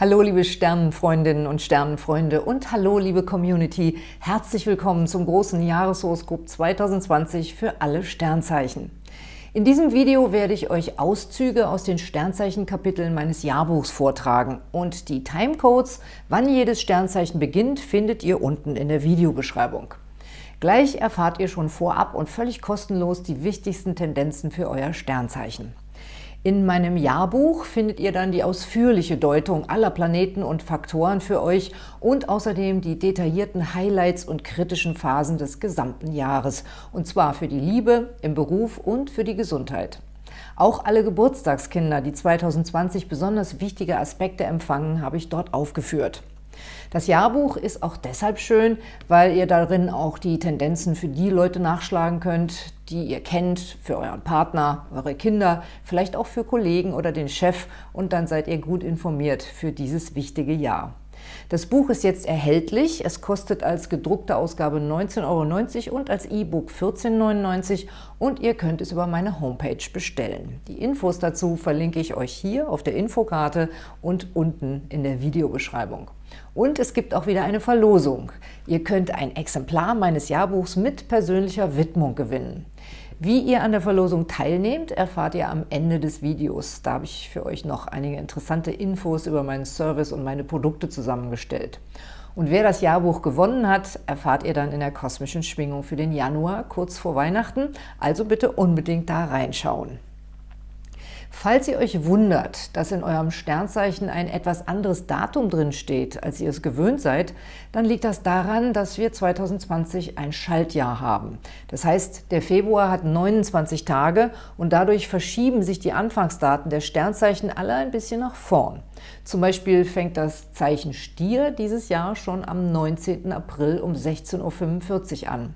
Hallo liebe Sternenfreundinnen und Sternenfreunde und hallo liebe Community. Herzlich willkommen zum großen Jahreshoroskop 2020 für alle Sternzeichen. In diesem Video werde ich euch Auszüge aus den Sternzeichenkapiteln meines Jahrbuchs vortragen und die Timecodes, wann jedes Sternzeichen beginnt, findet ihr unten in der Videobeschreibung. Gleich erfahrt ihr schon vorab und völlig kostenlos die wichtigsten Tendenzen für euer Sternzeichen. In meinem Jahrbuch findet ihr dann die ausführliche Deutung aller Planeten und Faktoren für euch und außerdem die detaillierten Highlights und kritischen Phasen des gesamten Jahres, und zwar für die Liebe, im Beruf und für die Gesundheit. Auch alle Geburtstagskinder, die 2020 besonders wichtige Aspekte empfangen, habe ich dort aufgeführt. Das Jahrbuch ist auch deshalb schön, weil ihr darin auch die Tendenzen für die Leute nachschlagen könnt, die ihr kennt, für euren Partner, eure Kinder, vielleicht auch für Kollegen oder den Chef und dann seid ihr gut informiert für dieses wichtige Jahr. Das Buch ist jetzt erhältlich. Es kostet als gedruckte Ausgabe 19,90 Euro und als E-Book 14,99 Euro und ihr könnt es über meine Homepage bestellen. Die Infos dazu verlinke ich euch hier auf der Infokarte und unten in der Videobeschreibung. Und es gibt auch wieder eine Verlosung. Ihr könnt ein Exemplar meines Jahrbuchs mit persönlicher Widmung gewinnen. Wie ihr an der Verlosung teilnehmt, erfahrt ihr am Ende des Videos. Da habe ich für euch noch einige interessante Infos über meinen Service und meine Produkte zusammengestellt. Und wer das Jahrbuch gewonnen hat, erfahrt ihr dann in der kosmischen Schwingung für den Januar, kurz vor Weihnachten. Also bitte unbedingt da reinschauen. Falls ihr euch wundert, dass in eurem Sternzeichen ein etwas anderes Datum drin steht, als ihr es gewöhnt seid, dann liegt das daran, dass wir 2020 ein Schaltjahr haben. Das heißt, der Februar hat 29 Tage und dadurch verschieben sich die Anfangsdaten der Sternzeichen alle ein bisschen nach vorn. Zum Beispiel fängt das Zeichen Stier dieses Jahr schon am 19. April um 16.45 Uhr an.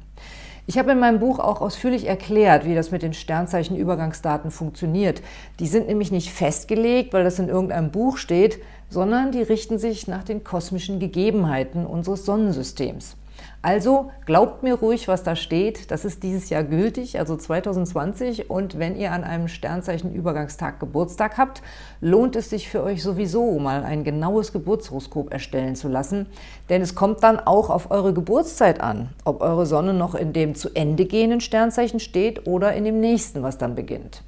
Ich habe in meinem Buch auch ausführlich erklärt, wie das mit den Sternzeichenübergangsdaten funktioniert. Die sind nämlich nicht festgelegt, weil das in irgendeinem Buch steht, sondern die richten sich nach den kosmischen Gegebenheiten unseres Sonnensystems. Also glaubt mir ruhig, was da steht. Das ist dieses Jahr gültig, also 2020. Und wenn ihr an einem Sternzeichenübergangstag Geburtstag habt, lohnt es sich für euch sowieso, mal ein genaues Geburtshoroskop erstellen zu lassen. Denn es kommt dann auch auf eure Geburtszeit an, ob eure Sonne noch in dem zu Ende gehenden Sternzeichen steht oder in dem nächsten, was dann beginnt.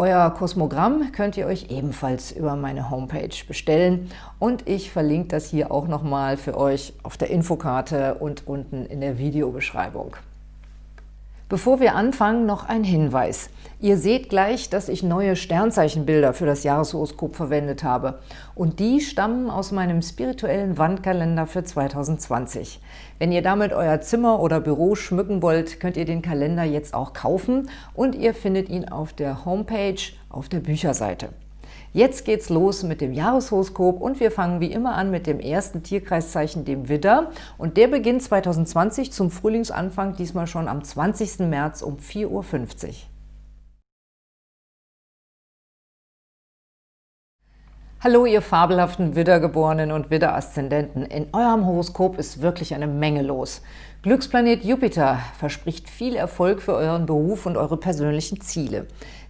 Euer Kosmogramm könnt ihr euch ebenfalls über meine Homepage bestellen und ich verlinke das hier auch nochmal für euch auf der Infokarte und unten in der Videobeschreibung. Bevor wir anfangen, noch ein Hinweis. Ihr seht gleich, dass ich neue Sternzeichenbilder für das Jahreshoroskop verwendet habe. Und die stammen aus meinem spirituellen Wandkalender für 2020. Wenn ihr damit euer Zimmer oder Büro schmücken wollt, könnt ihr den Kalender jetzt auch kaufen und ihr findet ihn auf der Homepage auf der Bücherseite. Jetzt geht's los mit dem Jahreshoroskop und wir fangen wie immer an mit dem ersten Tierkreiszeichen, dem Widder. Und der beginnt 2020 zum Frühlingsanfang, diesmal schon am 20. März um 4.50 Uhr. Hallo, ihr fabelhaften Widdergeborenen und Widder-Aszendenten. In eurem Horoskop ist wirklich eine Menge los. Glücksplanet Jupiter verspricht viel Erfolg für euren Beruf und eure persönlichen Ziele.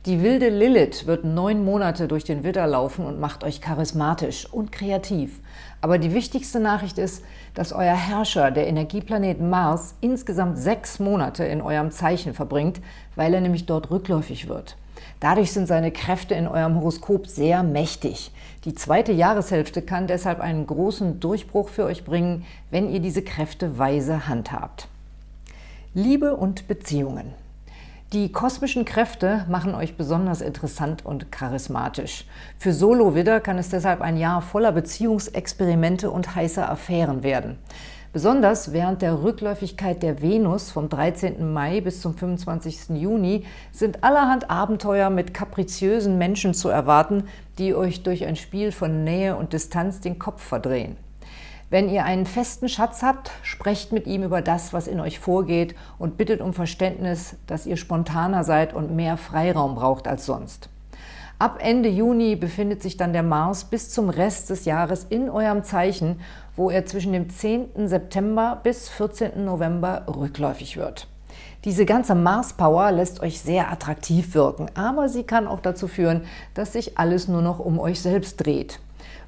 Die wilde Lilith wird neun Monate durch den Widder laufen und macht euch charismatisch und kreativ. Aber die wichtigste Nachricht ist, dass euer Herrscher, der Energieplanet Mars, insgesamt sechs Monate in eurem Zeichen verbringt, weil er nämlich dort rückläufig wird. Dadurch sind seine Kräfte in eurem Horoskop sehr mächtig. Die zweite Jahreshälfte kann deshalb einen großen Durchbruch für euch bringen, wenn ihr diese Kräfte weise handhabt. Liebe und Beziehungen die kosmischen Kräfte machen euch besonders interessant und charismatisch. Für Solo-Widder kann es deshalb ein Jahr voller Beziehungsexperimente und heißer Affären werden. Besonders während der Rückläufigkeit der Venus vom 13. Mai bis zum 25. Juni sind allerhand Abenteuer mit kapriziösen Menschen zu erwarten, die euch durch ein Spiel von Nähe und Distanz den Kopf verdrehen. Wenn ihr einen festen Schatz habt, sprecht mit ihm über das, was in euch vorgeht und bittet um Verständnis, dass ihr spontaner seid und mehr Freiraum braucht als sonst. Ab Ende Juni befindet sich dann der Mars bis zum Rest des Jahres in eurem Zeichen, wo er zwischen dem 10. September bis 14. November rückläufig wird. Diese ganze Mars-Power lässt euch sehr attraktiv wirken, aber sie kann auch dazu führen, dass sich alles nur noch um euch selbst dreht.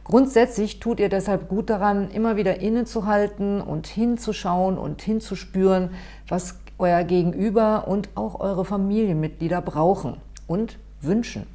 Grundsätzlich tut ihr deshalb gut daran, immer wieder innezuhalten und hinzuschauen und hinzuspüren, was euer Gegenüber und auch eure Familienmitglieder brauchen und wünschen.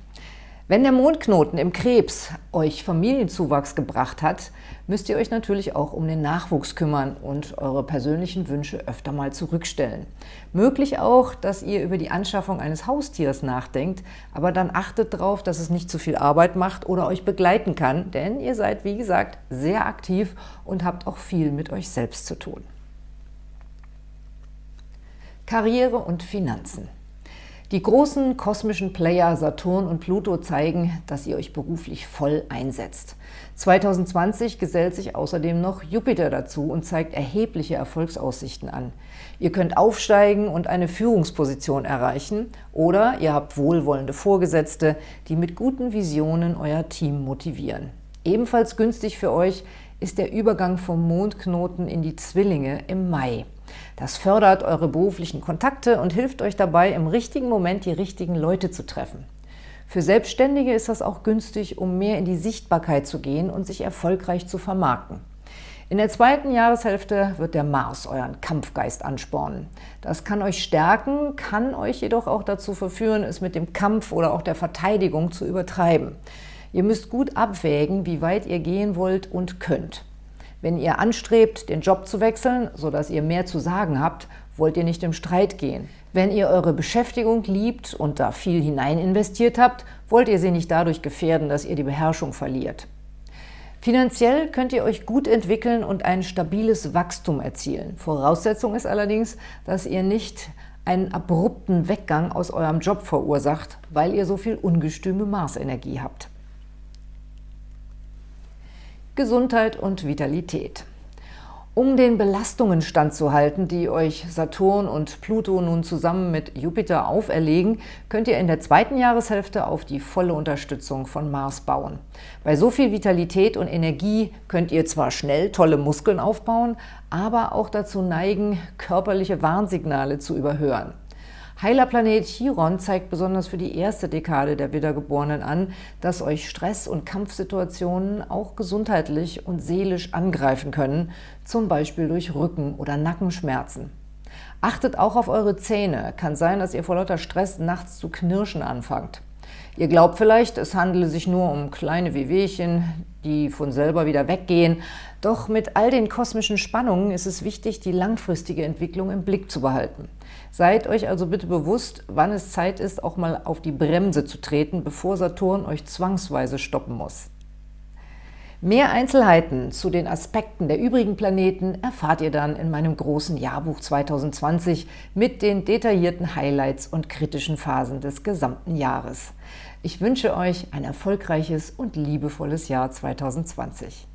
Wenn der Mondknoten im Krebs euch Familienzuwachs gebracht hat, müsst ihr euch natürlich auch um den Nachwuchs kümmern und eure persönlichen Wünsche öfter mal zurückstellen. Möglich auch, dass ihr über die Anschaffung eines Haustiers nachdenkt, aber dann achtet darauf, dass es nicht zu viel Arbeit macht oder euch begleiten kann, denn ihr seid, wie gesagt, sehr aktiv und habt auch viel mit euch selbst zu tun. Karriere und Finanzen die großen kosmischen Player Saturn und Pluto zeigen, dass ihr euch beruflich voll einsetzt. 2020 gesellt sich außerdem noch Jupiter dazu und zeigt erhebliche Erfolgsaussichten an. Ihr könnt aufsteigen und eine Führungsposition erreichen oder ihr habt wohlwollende Vorgesetzte, die mit guten Visionen euer Team motivieren. Ebenfalls günstig für euch ist der Übergang vom Mondknoten in die Zwillinge im Mai. Das fördert eure beruflichen Kontakte und hilft euch dabei, im richtigen Moment die richtigen Leute zu treffen. Für Selbstständige ist das auch günstig, um mehr in die Sichtbarkeit zu gehen und sich erfolgreich zu vermarkten. In der zweiten Jahreshälfte wird der Mars euren Kampfgeist anspornen. Das kann euch stärken, kann euch jedoch auch dazu verführen, es mit dem Kampf oder auch der Verteidigung zu übertreiben. Ihr müsst gut abwägen, wie weit ihr gehen wollt und könnt. Wenn ihr anstrebt, den Job zu wechseln, sodass ihr mehr zu sagen habt, wollt ihr nicht im Streit gehen. Wenn ihr eure Beschäftigung liebt und da viel hinein investiert habt, wollt ihr sie nicht dadurch gefährden, dass ihr die Beherrschung verliert. Finanziell könnt ihr euch gut entwickeln und ein stabiles Wachstum erzielen. Voraussetzung ist allerdings, dass ihr nicht einen abrupten Weggang aus eurem Job verursacht, weil ihr so viel ungestüme Marsenergie habt. Gesundheit und Vitalität. Um den Belastungen standzuhalten, die euch Saturn und Pluto nun zusammen mit Jupiter auferlegen, könnt ihr in der zweiten Jahreshälfte auf die volle Unterstützung von Mars bauen. Bei so viel Vitalität und Energie könnt ihr zwar schnell tolle Muskeln aufbauen, aber auch dazu neigen, körperliche Warnsignale zu überhören. Heilerplanet Chiron zeigt besonders für die erste Dekade der Wiedergeborenen an, dass euch Stress- und Kampfsituationen auch gesundheitlich und seelisch angreifen können, zum Beispiel durch Rücken- oder Nackenschmerzen. Achtet auch auf eure Zähne. Kann sein, dass ihr vor lauter Stress nachts zu knirschen anfangt. Ihr glaubt vielleicht, es handele sich nur um kleine Wehwehchen, die von selber wieder weggehen. Doch mit all den kosmischen Spannungen ist es wichtig, die langfristige Entwicklung im Blick zu behalten. Seid euch also bitte bewusst, wann es Zeit ist, auch mal auf die Bremse zu treten, bevor Saturn euch zwangsweise stoppen muss. Mehr Einzelheiten zu den Aspekten der übrigen Planeten erfahrt ihr dann in meinem großen Jahrbuch 2020 mit den detaillierten Highlights und kritischen Phasen des gesamten Jahres. Ich wünsche euch ein erfolgreiches und liebevolles Jahr 2020.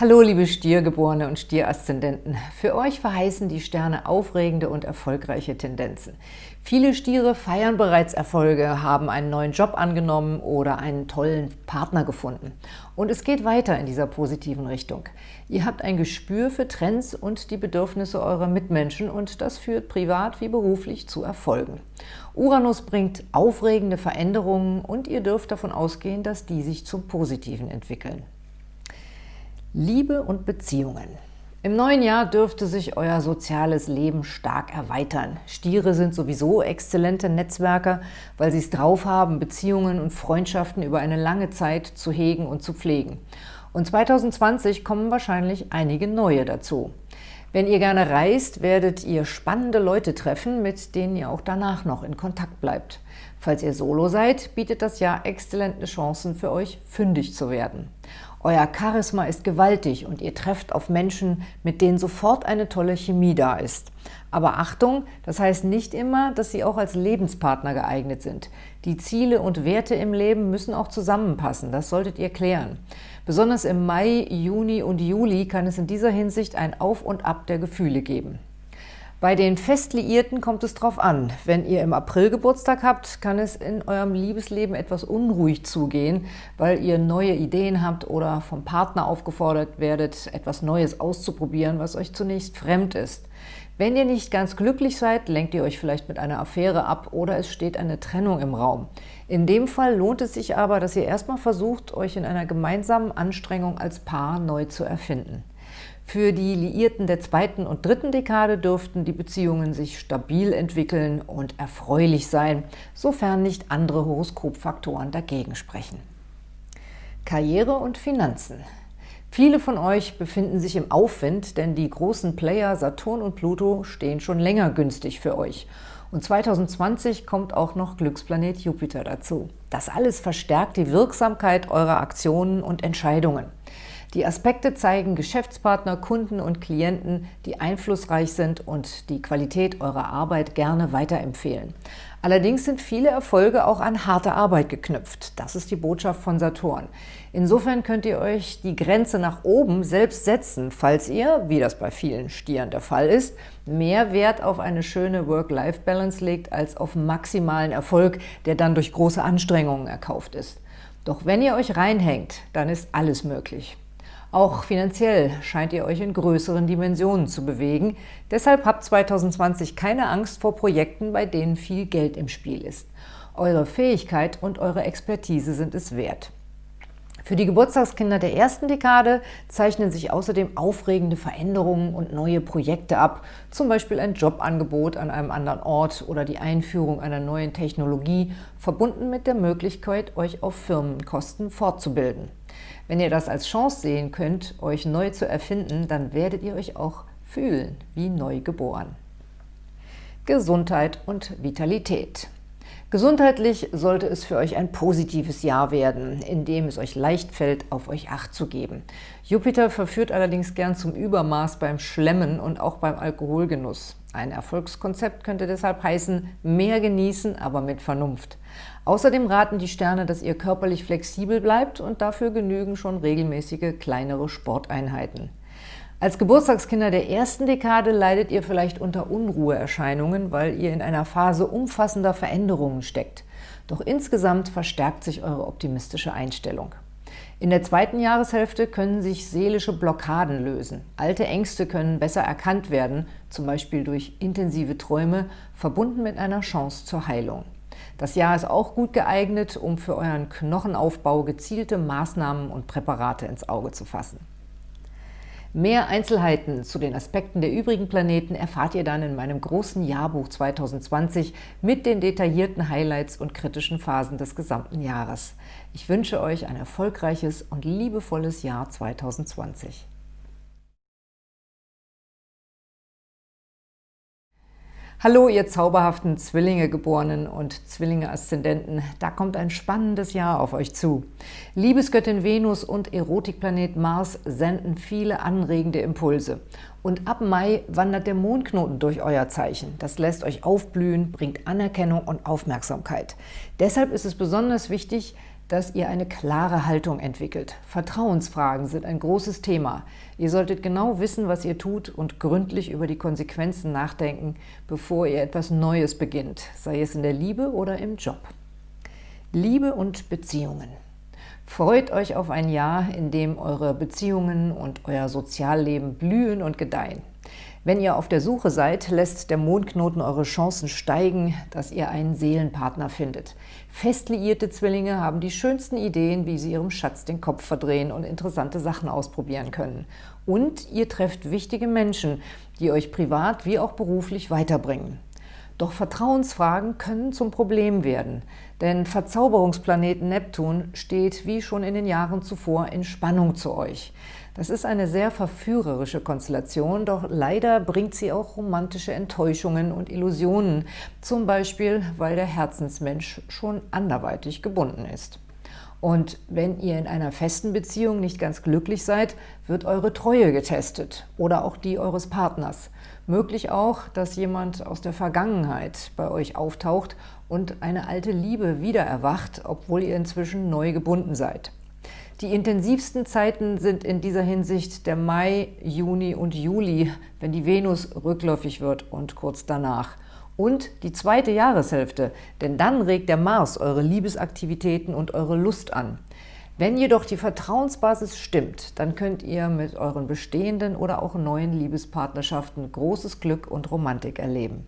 Hallo liebe Stiergeborene und Stieraszendenten. Für euch verheißen die Sterne aufregende und erfolgreiche Tendenzen. Viele Stiere feiern bereits Erfolge, haben einen neuen Job angenommen oder einen tollen Partner gefunden. Und es geht weiter in dieser positiven Richtung. Ihr habt ein Gespür für Trends und die Bedürfnisse eurer Mitmenschen und das führt privat wie beruflich zu Erfolgen. Uranus bringt aufregende Veränderungen und ihr dürft davon ausgehen, dass die sich zum Positiven entwickeln. Liebe und Beziehungen. Im neuen Jahr dürfte sich euer soziales Leben stark erweitern. Stiere sind sowieso exzellente Netzwerker, weil sie es drauf haben, Beziehungen und Freundschaften über eine lange Zeit zu hegen und zu pflegen. Und 2020 kommen wahrscheinlich einige neue dazu. Wenn ihr gerne reist, werdet ihr spannende Leute treffen, mit denen ihr auch danach noch in Kontakt bleibt. Falls ihr Solo seid, bietet das Jahr exzellente Chancen für euch, fündig zu werden. Euer Charisma ist gewaltig und ihr trefft auf Menschen, mit denen sofort eine tolle Chemie da ist. Aber Achtung, das heißt nicht immer, dass sie auch als Lebenspartner geeignet sind. Die Ziele und Werte im Leben müssen auch zusammenpassen, das solltet ihr klären. Besonders im Mai, Juni und Juli kann es in dieser Hinsicht ein Auf und Ab der Gefühle geben. Bei den Festliierten kommt es drauf an. Wenn ihr im April Geburtstag habt, kann es in eurem Liebesleben etwas unruhig zugehen, weil ihr neue Ideen habt oder vom Partner aufgefordert werdet, etwas Neues auszuprobieren, was euch zunächst fremd ist. Wenn ihr nicht ganz glücklich seid, lenkt ihr euch vielleicht mit einer Affäre ab oder es steht eine Trennung im Raum. In dem Fall lohnt es sich aber, dass ihr erstmal versucht, euch in einer gemeinsamen Anstrengung als Paar neu zu erfinden. Für die Liierten der zweiten und dritten Dekade dürften die Beziehungen sich stabil entwickeln und erfreulich sein, sofern nicht andere Horoskopfaktoren dagegen sprechen. Karriere und Finanzen Viele von euch befinden sich im Aufwind, denn die großen Player Saturn und Pluto stehen schon länger günstig für euch. Und 2020 kommt auch noch Glücksplanet Jupiter dazu. Das alles verstärkt die Wirksamkeit eurer Aktionen und Entscheidungen. Die Aspekte zeigen Geschäftspartner, Kunden und Klienten, die einflussreich sind und die Qualität eurer Arbeit gerne weiterempfehlen. Allerdings sind viele Erfolge auch an harte Arbeit geknüpft. Das ist die Botschaft von Saturn. Insofern könnt ihr euch die Grenze nach oben selbst setzen, falls ihr, wie das bei vielen Stieren der Fall ist, mehr Wert auf eine schöne Work-Life-Balance legt als auf maximalen Erfolg, der dann durch große Anstrengungen erkauft ist. Doch wenn ihr euch reinhängt, dann ist alles möglich. Auch finanziell scheint ihr euch in größeren Dimensionen zu bewegen. Deshalb habt 2020 keine Angst vor Projekten, bei denen viel Geld im Spiel ist. Eure Fähigkeit und eure Expertise sind es wert. Für die Geburtstagskinder der ersten Dekade zeichnen sich außerdem aufregende Veränderungen und neue Projekte ab, zum Beispiel ein Jobangebot an einem anderen Ort oder die Einführung einer neuen Technologie, verbunden mit der Möglichkeit, euch auf Firmenkosten fortzubilden. Wenn ihr das als Chance sehen könnt, euch neu zu erfinden, dann werdet ihr euch auch fühlen wie neu geboren. Gesundheit und Vitalität Gesundheitlich sollte es für euch ein positives Jahr werden, in dem es euch leicht fällt, auf euch Acht zu geben. Jupiter verführt allerdings gern zum Übermaß beim Schlemmen und auch beim Alkoholgenuss. Ein Erfolgskonzept könnte deshalb heißen, mehr genießen, aber mit Vernunft. Außerdem raten die Sterne, dass ihr körperlich flexibel bleibt und dafür genügen schon regelmäßige kleinere Sporteinheiten. Als Geburtstagskinder der ersten Dekade leidet ihr vielleicht unter Unruheerscheinungen, weil ihr in einer Phase umfassender Veränderungen steckt. Doch insgesamt verstärkt sich eure optimistische Einstellung. In der zweiten Jahreshälfte können sich seelische Blockaden lösen. Alte Ängste können besser erkannt werden, zum Beispiel durch intensive Träume, verbunden mit einer Chance zur Heilung. Das Jahr ist auch gut geeignet, um für euren Knochenaufbau gezielte Maßnahmen und Präparate ins Auge zu fassen. Mehr Einzelheiten zu den Aspekten der übrigen Planeten erfahrt ihr dann in meinem großen Jahrbuch 2020 mit den detaillierten Highlights und kritischen Phasen des gesamten Jahres. Ich wünsche euch ein erfolgreiches und liebevolles Jahr 2020. Hallo, ihr zauberhaften Zwillinge-Geborenen und Zwillinge-Aszendenten. Da kommt ein spannendes Jahr auf euch zu. Liebesgöttin Venus und Erotikplanet Mars senden viele anregende Impulse. Und ab Mai wandert der Mondknoten durch euer Zeichen. Das lässt euch aufblühen, bringt Anerkennung und Aufmerksamkeit. Deshalb ist es besonders wichtig, dass ihr eine klare Haltung entwickelt. Vertrauensfragen sind ein großes Thema. Ihr solltet genau wissen, was ihr tut und gründlich über die Konsequenzen nachdenken, bevor ihr etwas Neues beginnt, sei es in der Liebe oder im Job. Liebe und Beziehungen. Freut euch auf ein Jahr, in dem eure Beziehungen und euer Sozialleben blühen und gedeihen. Wenn ihr auf der Suche seid, lässt der Mondknoten eure Chancen steigen, dass ihr einen Seelenpartner findet. Fest liierte Zwillinge haben die schönsten Ideen, wie sie ihrem Schatz den Kopf verdrehen und interessante Sachen ausprobieren können. Und ihr trefft wichtige Menschen, die euch privat wie auch beruflich weiterbringen. Doch Vertrauensfragen können zum Problem werden, denn Verzauberungsplaneten Neptun steht wie schon in den Jahren zuvor in Spannung zu euch. Das ist eine sehr verführerische Konstellation, doch leider bringt sie auch romantische Enttäuschungen und Illusionen, zum Beispiel, weil der Herzensmensch schon anderweitig gebunden ist. Und wenn ihr in einer festen Beziehung nicht ganz glücklich seid, wird eure Treue getestet oder auch die eures Partners. Möglich auch, dass jemand aus der Vergangenheit bei euch auftaucht und eine alte Liebe wieder erwacht, obwohl ihr inzwischen neu gebunden seid. Die intensivsten Zeiten sind in dieser Hinsicht der Mai, Juni und Juli, wenn die Venus rückläufig wird und kurz danach. Und die zweite Jahreshälfte, denn dann regt der Mars eure Liebesaktivitäten und eure Lust an. Wenn jedoch die Vertrauensbasis stimmt, dann könnt ihr mit euren bestehenden oder auch neuen Liebespartnerschaften großes Glück und Romantik erleben.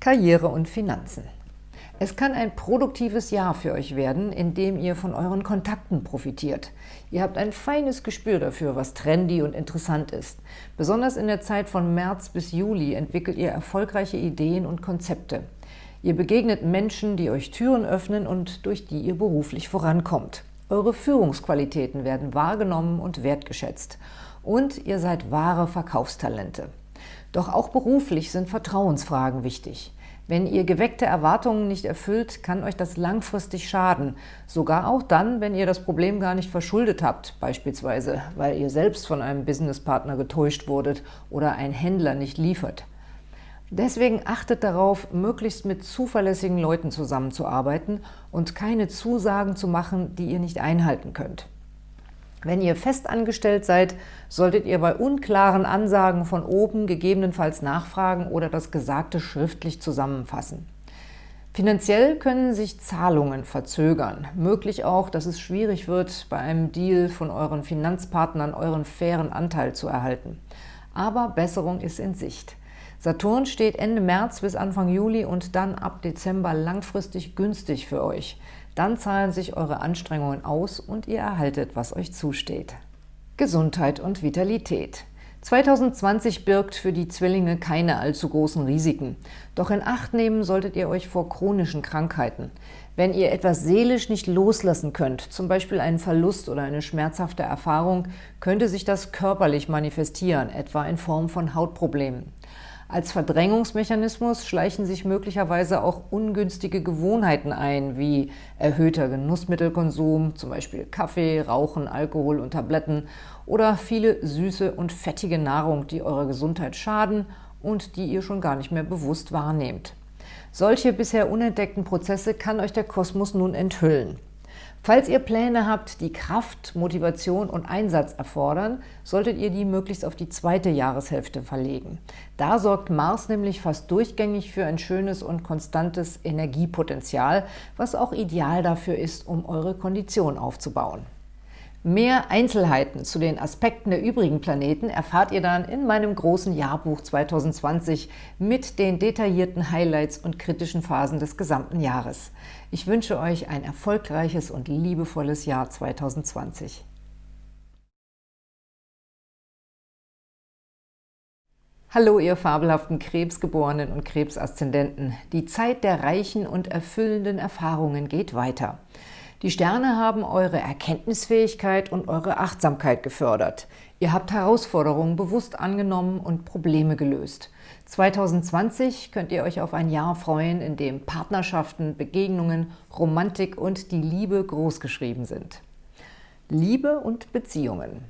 Karriere und Finanzen es kann ein produktives Jahr für euch werden, in dem ihr von euren Kontakten profitiert. Ihr habt ein feines Gespür dafür, was trendy und interessant ist. Besonders in der Zeit von März bis Juli entwickelt ihr erfolgreiche Ideen und Konzepte. Ihr begegnet Menschen, die euch Türen öffnen und durch die ihr beruflich vorankommt. Eure Führungsqualitäten werden wahrgenommen und wertgeschätzt. Und ihr seid wahre Verkaufstalente. Doch auch beruflich sind Vertrauensfragen wichtig. Wenn ihr geweckte Erwartungen nicht erfüllt, kann euch das langfristig schaden. Sogar auch dann, wenn ihr das Problem gar nicht verschuldet habt, beispielsweise, weil ihr selbst von einem Businesspartner getäuscht wurdet oder ein Händler nicht liefert. Deswegen achtet darauf, möglichst mit zuverlässigen Leuten zusammenzuarbeiten und keine Zusagen zu machen, die ihr nicht einhalten könnt. Wenn ihr festangestellt seid, solltet ihr bei unklaren Ansagen von oben gegebenenfalls nachfragen oder das Gesagte schriftlich zusammenfassen. Finanziell können sich Zahlungen verzögern. Möglich auch, dass es schwierig wird, bei einem Deal von euren Finanzpartnern euren fairen Anteil zu erhalten. Aber Besserung ist in Sicht. Saturn steht Ende März bis Anfang Juli und dann ab Dezember langfristig günstig für euch. Dann zahlen sich eure Anstrengungen aus und ihr erhaltet, was euch zusteht. Gesundheit und Vitalität 2020 birgt für die Zwillinge keine allzu großen Risiken. Doch in Acht nehmen solltet ihr euch vor chronischen Krankheiten. Wenn ihr etwas seelisch nicht loslassen könnt, zum Beispiel einen Verlust oder eine schmerzhafte Erfahrung, könnte sich das körperlich manifestieren, etwa in Form von Hautproblemen. Als Verdrängungsmechanismus schleichen sich möglicherweise auch ungünstige Gewohnheiten ein, wie erhöhter Genussmittelkonsum, zum Beispiel Kaffee, Rauchen, Alkohol und Tabletten oder viele süße und fettige Nahrung, die eurer Gesundheit schaden und die ihr schon gar nicht mehr bewusst wahrnehmt. Solche bisher unentdeckten Prozesse kann euch der Kosmos nun enthüllen. Falls ihr Pläne habt, die Kraft, Motivation und Einsatz erfordern, solltet ihr die möglichst auf die zweite Jahreshälfte verlegen. Da sorgt Mars nämlich fast durchgängig für ein schönes und konstantes Energiepotenzial, was auch ideal dafür ist, um eure Kondition aufzubauen. Mehr Einzelheiten zu den Aspekten der übrigen Planeten erfahrt ihr dann in meinem großen Jahrbuch 2020 mit den detaillierten Highlights und kritischen Phasen des gesamten Jahres. Ich wünsche euch ein erfolgreiches und liebevolles Jahr 2020. Hallo, ihr fabelhaften Krebsgeborenen und Krebsaszendenten. Die Zeit der reichen und erfüllenden Erfahrungen geht weiter. Die Sterne haben eure Erkenntnisfähigkeit und eure Achtsamkeit gefördert. Ihr habt Herausforderungen bewusst angenommen und Probleme gelöst. 2020 könnt ihr euch auf ein Jahr freuen, in dem Partnerschaften, Begegnungen, Romantik und die Liebe großgeschrieben sind. Liebe und Beziehungen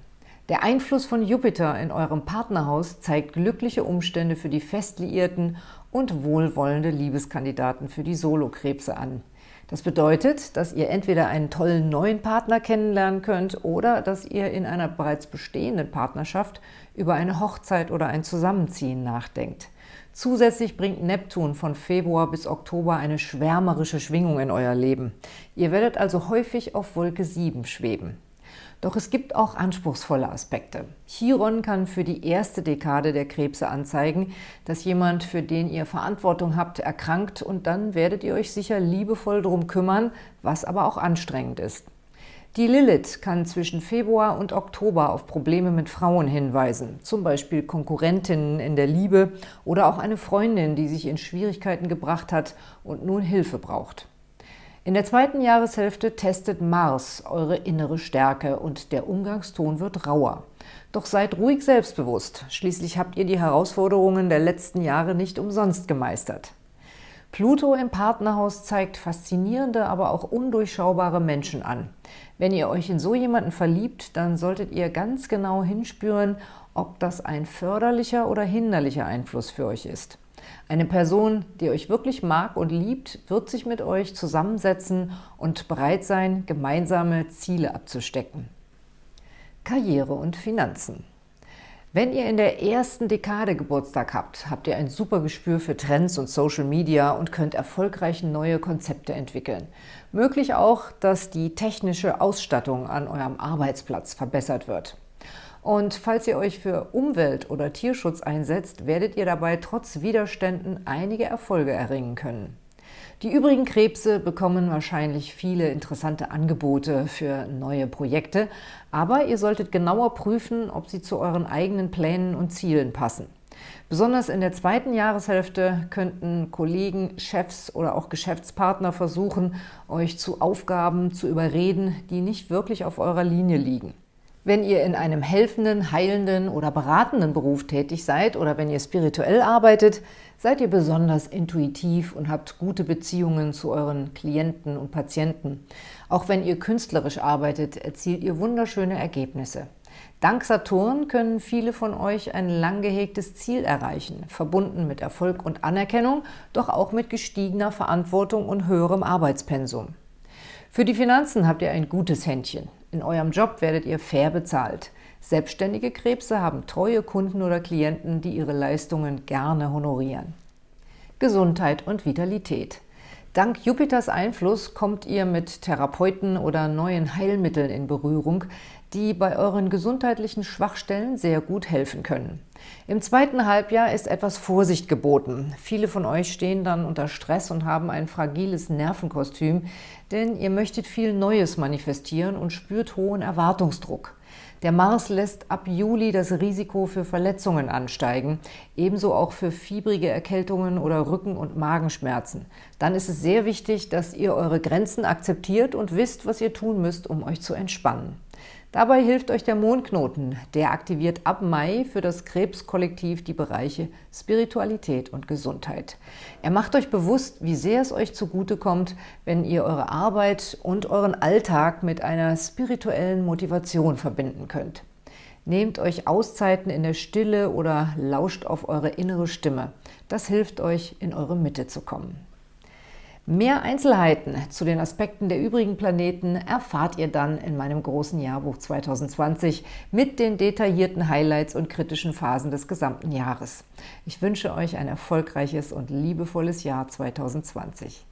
Der Einfluss von Jupiter in eurem Partnerhaus zeigt glückliche Umstände für die Festliierten und wohlwollende Liebeskandidaten für die Solokrebse an. Das bedeutet, dass ihr entweder einen tollen neuen Partner kennenlernen könnt oder dass ihr in einer bereits bestehenden Partnerschaft über eine Hochzeit oder ein Zusammenziehen nachdenkt. Zusätzlich bringt Neptun von Februar bis Oktober eine schwärmerische Schwingung in euer Leben. Ihr werdet also häufig auf Wolke 7 schweben. Doch es gibt auch anspruchsvolle Aspekte. Chiron kann für die erste Dekade der Krebse anzeigen, dass jemand, für den ihr Verantwortung habt, erkrankt und dann werdet ihr euch sicher liebevoll darum kümmern, was aber auch anstrengend ist. Die Lilith kann zwischen Februar und Oktober auf Probleme mit Frauen hinweisen, zum Beispiel Konkurrentinnen in der Liebe oder auch eine Freundin, die sich in Schwierigkeiten gebracht hat und nun Hilfe braucht. In der zweiten Jahreshälfte testet Mars eure innere Stärke und der Umgangston wird rauer. Doch seid ruhig selbstbewusst, schließlich habt ihr die Herausforderungen der letzten Jahre nicht umsonst gemeistert. Pluto im Partnerhaus zeigt faszinierende, aber auch undurchschaubare Menschen an. Wenn ihr euch in so jemanden verliebt, dann solltet ihr ganz genau hinspüren, ob das ein förderlicher oder hinderlicher Einfluss für euch ist. Eine Person, die euch wirklich mag und liebt, wird sich mit euch zusammensetzen und bereit sein, gemeinsame Ziele abzustecken. Karriere und Finanzen Wenn ihr in der ersten Dekade Geburtstag habt, habt ihr ein super Gespür für Trends und Social Media und könnt erfolgreich neue Konzepte entwickeln. Möglich auch, dass die technische Ausstattung an eurem Arbeitsplatz verbessert wird. Und falls ihr euch für Umwelt- oder Tierschutz einsetzt, werdet ihr dabei trotz Widerständen einige Erfolge erringen können. Die übrigen Krebse bekommen wahrscheinlich viele interessante Angebote für neue Projekte, aber ihr solltet genauer prüfen, ob sie zu euren eigenen Plänen und Zielen passen. Besonders in der zweiten Jahreshälfte könnten Kollegen, Chefs oder auch Geschäftspartner versuchen, euch zu Aufgaben zu überreden, die nicht wirklich auf eurer Linie liegen. Wenn ihr in einem helfenden, heilenden oder beratenden Beruf tätig seid oder wenn ihr spirituell arbeitet, seid ihr besonders intuitiv und habt gute Beziehungen zu euren Klienten und Patienten. Auch wenn ihr künstlerisch arbeitet, erzielt ihr wunderschöne Ergebnisse. Dank Saturn können viele von euch ein lang gehegtes Ziel erreichen, verbunden mit Erfolg und Anerkennung, doch auch mit gestiegener Verantwortung und höherem Arbeitspensum. Für die Finanzen habt ihr ein gutes Händchen. In eurem Job werdet ihr fair bezahlt. Selbstständige Krebse haben treue Kunden oder Klienten, die ihre Leistungen gerne honorieren. Gesundheit und Vitalität. Dank Jupiters Einfluss kommt ihr mit Therapeuten oder neuen Heilmitteln in Berührung, die bei euren gesundheitlichen Schwachstellen sehr gut helfen können. Im zweiten Halbjahr ist etwas Vorsicht geboten. Viele von euch stehen dann unter Stress und haben ein fragiles Nervenkostüm, denn ihr möchtet viel Neues manifestieren und spürt hohen Erwartungsdruck. Der Mars lässt ab Juli das Risiko für Verletzungen ansteigen, ebenso auch für fiebrige Erkältungen oder Rücken- und Magenschmerzen. Dann ist es sehr wichtig, dass ihr eure Grenzen akzeptiert und wisst, was ihr tun müsst, um euch zu entspannen. Dabei hilft euch der Mondknoten. Der aktiviert ab Mai für das Krebskollektiv die Bereiche Spiritualität und Gesundheit. Er macht euch bewusst, wie sehr es euch zugutekommt, wenn ihr eure Arbeit und euren Alltag mit einer spirituellen Motivation verbinden könnt. Nehmt euch Auszeiten in der Stille oder lauscht auf eure innere Stimme. Das hilft euch, in eure Mitte zu kommen. Mehr Einzelheiten zu den Aspekten der übrigen Planeten erfahrt ihr dann in meinem großen Jahrbuch 2020 mit den detaillierten Highlights und kritischen Phasen des gesamten Jahres. Ich wünsche euch ein erfolgreiches und liebevolles Jahr 2020.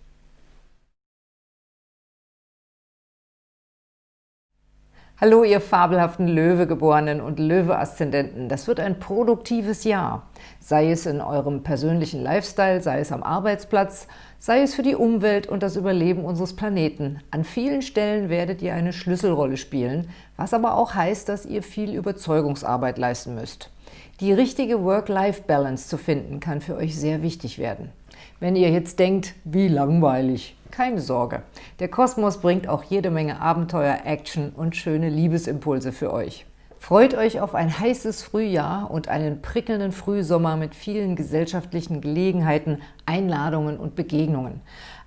Hallo, ihr fabelhaften Löwegeborenen und Löwe-Aszendenten. Das wird ein produktives Jahr. Sei es in eurem persönlichen Lifestyle, sei es am Arbeitsplatz, sei es für die Umwelt und das Überleben unseres Planeten. An vielen Stellen werdet ihr eine Schlüsselrolle spielen, was aber auch heißt, dass ihr viel Überzeugungsarbeit leisten müsst. Die richtige Work-Life-Balance zu finden, kann für euch sehr wichtig werden. Wenn ihr jetzt denkt, wie langweilig, keine Sorge, der Kosmos bringt auch jede Menge Abenteuer, Action und schöne Liebesimpulse für euch. Freut euch auf ein heißes Frühjahr und einen prickelnden Frühsommer mit vielen gesellschaftlichen Gelegenheiten, Einladungen und Begegnungen.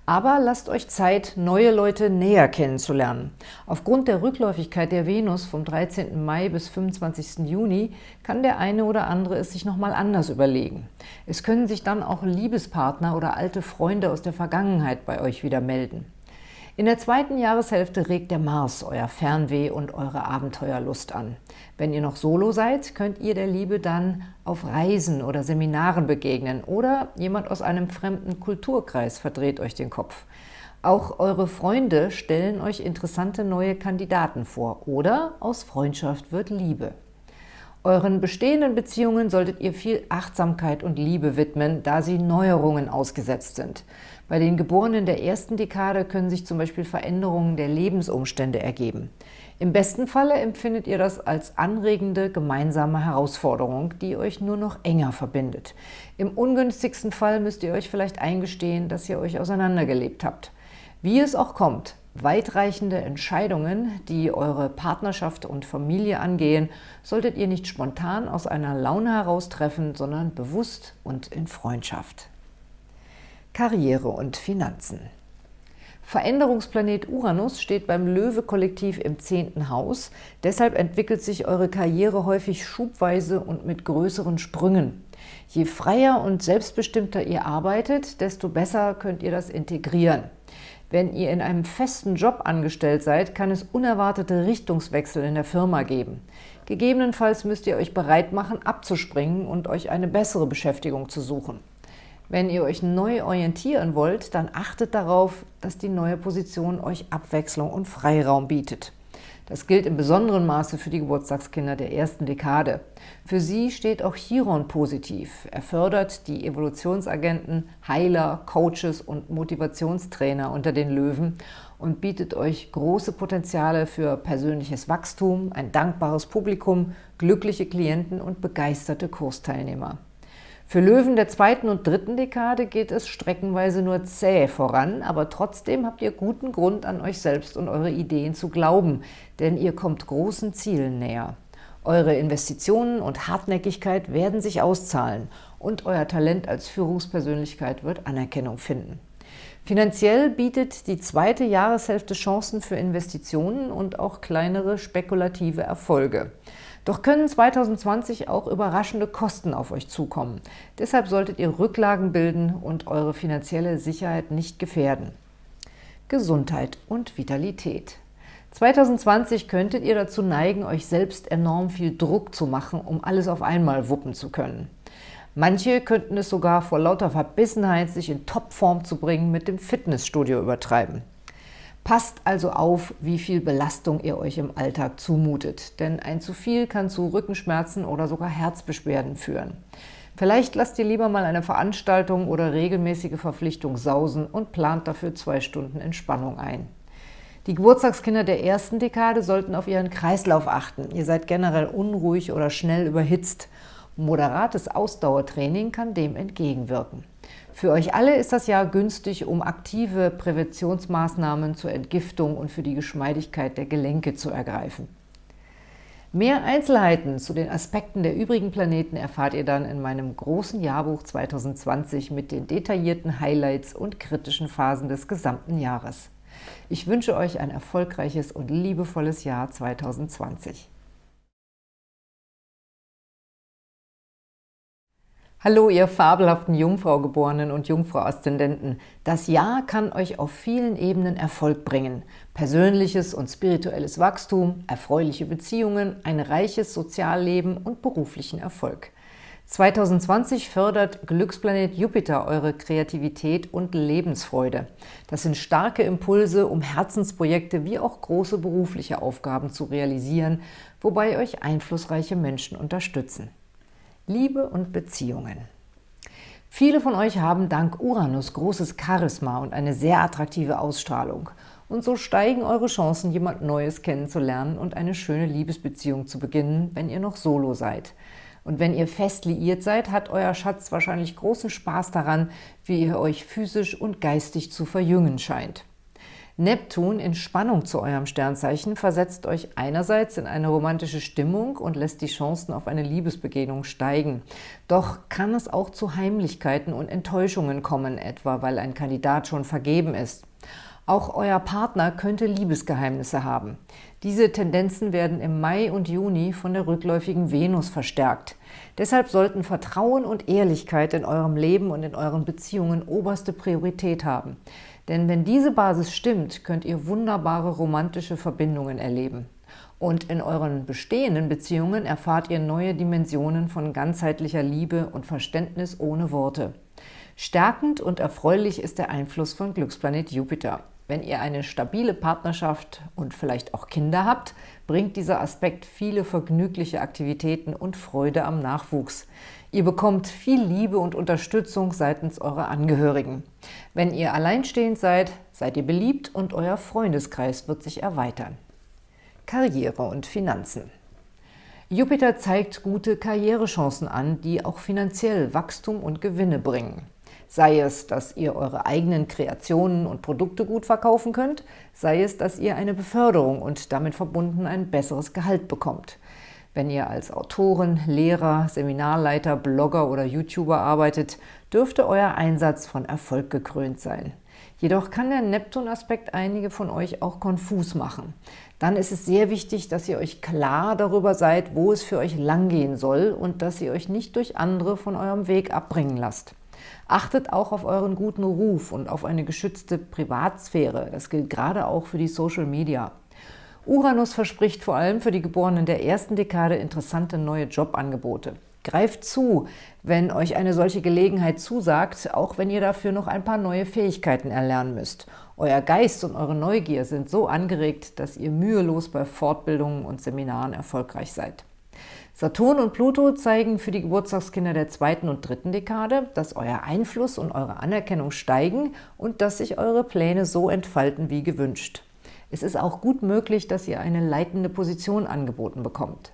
Aber lasst euch Zeit, neue Leute näher kennenzulernen. Aufgrund der Rückläufigkeit der Venus vom 13. Mai bis 25. Juni kann der eine oder andere es sich nochmal anders überlegen. Es können sich dann auch Liebespartner oder alte Freunde aus der Vergangenheit bei euch wieder melden. In der zweiten Jahreshälfte regt der Mars euer Fernweh und eure Abenteuerlust an. Wenn ihr noch solo seid, könnt ihr der Liebe dann auf Reisen oder Seminaren begegnen oder jemand aus einem fremden Kulturkreis verdreht euch den Kopf. Auch eure Freunde stellen euch interessante neue Kandidaten vor oder aus Freundschaft wird Liebe. Euren bestehenden Beziehungen solltet ihr viel Achtsamkeit und Liebe widmen, da sie Neuerungen ausgesetzt sind. Bei den Geborenen der ersten Dekade können sich zum Beispiel Veränderungen der Lebensumstände ergeben. Im besten Falle empfindet ihr das als anregende gemeinsame Herausforderung, die euch nur noch enger verbindet. Im ungünstigsten Fall müsst ihr euch vielleicht eingestehen, dass ihr euch auseinandergelebt habt. Wie es auch kommt, Weitreichende Entscheidungen, die eure Partnerschaft und Familie angehen, solltet ihr nicht spontan aus einer Laune heraus treffen, sondern bewusst und in Freundschaft. Karriere und Finanzen Veränderungsplanet Uranus steht beim Löwe-Kollektiv im zehnten Haus. Deshalb entwickelt sich eure Karriere häufig schubweise und mit größeren Sprüngen. Je freier und selbstbestimmter ihr arbeitet, desto besser könnt ihr das integrieren. Wenn ihr in einem festen Job angestellt seid, kann es unerwartete Richtungswechsel in der Firma geben. Gegebenenfalls müsst ihr euch bereit machen, abzuspringen und euch eine bessere Beschäftigung zu suchen. Wenn ihr euch neu orientieren wollt, dann achtet darauf, dass die neue Position euch Abwechslung und Freiraum bietet. Das gilt in besonderem Maße für die Geburtstagskinder der ersten Dekade. Für sie steht auch Chiron positiv. Er fördert die Evolutionsagenten, Heiler, Coaches und Motivationstrainer unter den Löwen und bietet euch große Potenziale für persönliches Wachstum, ein dankbares Publikum, glückliche Klienten und begeisterte Kursteilnehmer. Für Löwen der zweiten und dritten Dekade geht es streckenweise nur zäh voran, aber trotzdem habt ihr guten Grund, an euch selbst und eure Ideen zu glauben, denn ihr kommt großen Zielen näher. Eure Investitionen und Hartnäckigkeit werden sich auszahlen und euer Talent als Führungspersönlichkeit wird Anerkennung finden. Finanziell bietet die zweite Jahreshälfte Chancen für Investitionen und auch kleinere spekulative Erfolge. Doch können 2020 auch überraschende Kosten auf euch zukommen. Deshalb solltet ihr Rücklagen bilden und eure finanzielle Sicherheit nicht gefährden. Gesundheit und Vitalität 2020 könntet ihr dazu neigen, euch selbst enorm viel Druck zu machen, um alles auf einmal wuppen zu können. Manche könnten es sogar vor lauter Verbissenheit, sich in Topform zu bringen, mit dem Fitnessstudio übertreiben. Passt also auf, wie viel Belastung ihr euch im Alltag zumutet, denn ein zu viel kann zu Rückenschmerzen oder sogar Herzbeschwerden führen. Vielleicht lasst ihr lieber mal eine Veranstaltung oder regelmäßige Verpflichtung sausen und plant dafür zwei Stunden Entspannung ein. Die Geburtstagskinder der ersten Dekade sollten auf ihren Kreislauf achten. Ihr seid generell unruhig oder schnell überhitzt. Moderates Ausdauertraining kann dem entgegenwirken. Für euch alle ist das Jahr günstig, um aktive Präventionsmaßnahmen zur Entgiftung und für die Geschmeidigkeit der Gelenke zu ergreifen. Mehr Einzelheiten zu den Aspekten der übrigen Planeten erfahrt ihr dann in meinem großen Jahrbuch 2020 mit den detaillierten Highlights und kritischen Phasen des gesamten Jahres. Ich wünsche euch ein erfolgreiches und liebevolles Jahr 2020. Hallo, ihr fabelhaften Jungfraugeborenen und Jungfrau-Aszendenten. Das Jahr kann euch auf vielen Ebenen Erfolg bringen. Persönliches und spirituelles Wachstum, erfreuliche Beziehungen, ein reiches Sozialleben und beruflichen Erfolg. 2020 fördert Glücksplanet Jupiter eure Kreativität und Lebensfreude. Das sind starke Impulse, um Herzensprojekte wie auch große berufliche Aufgaben zu realisieren, wobei euch einflussreiche Menschen unterstützen. Liebe und Beziehungen. Viele von euch haben dank Uranus großes Charisma und eine sehr attraktive Ausstrahlung. Und so steigen eure Chancen, jemand Neues kennenzulernen und eine schöne Liebesbeziehung zu beginnen, wenn ihr noch solo seid. Und wenn ihr fest liiert seid, hat euer Schatz wahrscheinlich großen Spaß daran, wie ihr euch physisch und geistig zu verjüngen scheint. Neptun in Spannung zu eurem Sternzeichen versetzt euch einerseits in eine romantische Stimmung und lässt die Chancen auf eine Liebesbegegnung steigen. Doch kann es auch zu Heimlichkeiten und Enttäuschungen kommen, etwa weil ein Kandidat schon vergeben ist. Auch euer Partner könnte Liebesgeheimnisse haben. Diese Tendenzen werden im Mai und Juni von der rückläufigen Venus verstärkt. Deshalb sollten Vertrauen und Ehrlichkeit in eurem Leben und in euren Beziehungen oberste Priorität haben. Denn wenn diese Basis stimmt, könnt ihr wunderbare romantische Verbindungen erleben. Und in euren bestehenden Beziehungen erfahrt ihr neue Dimensionen von ganzheitlicher Liebe und Verständnis ohne Worte. Stärkend und erfreulich ist der Einfluss von Glücksplanet Jupiter. Wenn ihr eine stabile Partnerschaft und vielleicht auch Kinder habt, bringt dieser Aspekt viele vergnügliche Aktivitäten und Freude am Nachwuchs. Ihr bekommt viel Liebe und Unterstützung seitens eurer Angehörigen. Wenn ihr alleinstehend seid, seid ihr beliebt und euer Freundeskreis wird sich erweitern. Karriere und Finanzen Jupiter zeigt gute Karrierechancen an, die auch finanziell Wachstum und Gewinne bringen. Sei es, dass ihr eure eigenen Kreationen und Produkte gut verkaufen könnt, sei es, dass ihr eine Beförderung und damit verbunden ein besseres Gehalt bekommt. Wenn ihr als Autorin, Lehrer, Seminarleiter, Blogger oder YouTuber arbeitet, dürfte euer Einsatz von Erfolg gekrönt sein. Jedoch kann der Neptun-Aspekt einige von euch auch konfus machen. Dann ist es sehr wichtig, dass ihr euch klar darüber seid, wo es für euch langgehen soll und dass ihr euch nicht durch andere von eurem Weg abbringen lasst. Achtet auch auf euren guten Ruf und auf eine geschützte Privatsphäre. Das gilt gerade auch für die Social Media. Uranus verspricht vor allem für die Geborenen der ersten Dekade interessante neue Jobangebote. Greift zu, wenn euch eine solche Gelegenheit zusagt, auch wenn ihr dafür noch ein paar neue Fähigkeiten erlernen müsst. Euer Geist und eure Neugier sind so angeregt, dass ihr mühelos bei Fortbildungen und Seminaren erfolgreich seid. Saturn und Pluto zeigen für die Geburtstagskinder der zweiten und dritten Dekade, dass euer Einfluss und eure Anerkennung steigen und dass sich eure Pläne so entfalten wie gewünscht. Es ist auch gut möglich, dass ihr eine leitende Position angeboten bekommt.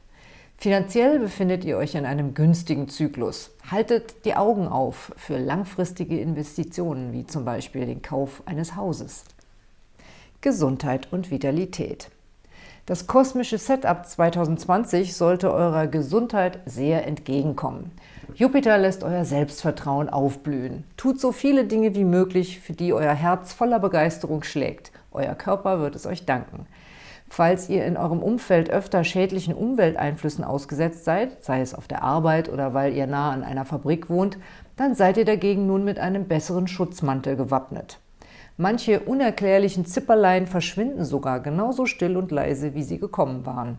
Finanziell befindet ihr euch in einem günstigen Zyklus. Haltet die Augen auf für langfristige Investitionen, wie zum Beispiel den Kauf eines Hauses. Gesundheit und Vitalität. Das kosmische Setup 2020 sollte eurer Gesundheit sehr entgegenkommen. Jupiter lässt euer Selbstvertrauen aufblühen. Tut so viele Dinge wie möglich, für die euer Herz voller Begeisterung schlägt. Euer Körper wird es euch danken. Falls ihr in eurem Umfeld öfter schädlichen Umwelteinflüssen ausgesetzt seid, sei es auf der Arbeit oder weil ihr nah an einer Fabrik wohnt, dann seid ihr dagegen nun mit einem besseren Schutzmantel gewappnet. Manche unerklärlichen Zipperlein verschwinden sogar genauso still und leise, wie sie gekommen waren.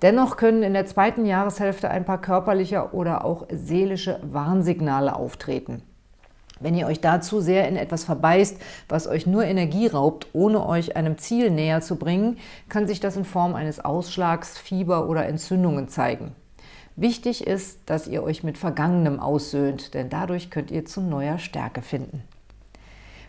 Dennoch können in der zweiten Jahreshälfte ein paar körperliche oder auch seelische Warnsignale auftreten. Wenn ihr euch dazu sehr in etwas verbeißt, was euch nur Energie raubt, ohne euch einem Ziel näher zu bringen, kann sich das in Form eines Ausschlags, Fieber oder Entzündungen zeigen. Wichtig ist, dass ihr euch mit Vergangenem aussöhnt, denn dadurch könnt ihr zu neuer Stärke finden.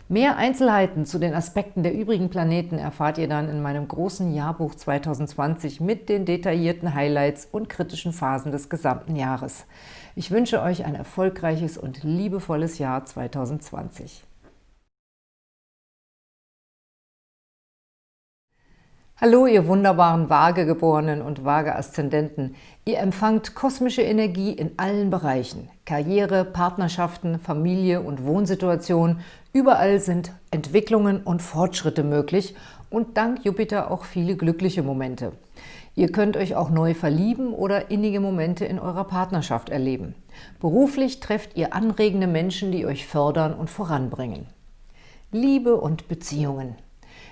Mehr Einzelheiten zu den Aspekten der übrigen Planeten erfahrt ihr dann in meinem großen Jahrbuch 2020 mit den detaillierten Highlights und kritischen Phasen des gesamten Jahres. Ich wünsche euch ein erfolgreiches und liebevolles Jahr 2020. Hallo, ihr wunderbaren Waagegeborenen und Waage-Aszendenten. Ihr empfangt kosmische Energie in allen Bereichen. Karriere, Partnerschaften, Familie und Wohnsituation. Überall sind Entwicklungen und Fortschritte möglich und dank Jupiter auch viele glückliche Momente. Ihr könnt euch auch neu verlieben oder innige Momente in eurer Partnerschaft erleben. Beruflich trefft ihr anregende Menschen, die euch fördern und voranbringen. Liebe und Beziehungen.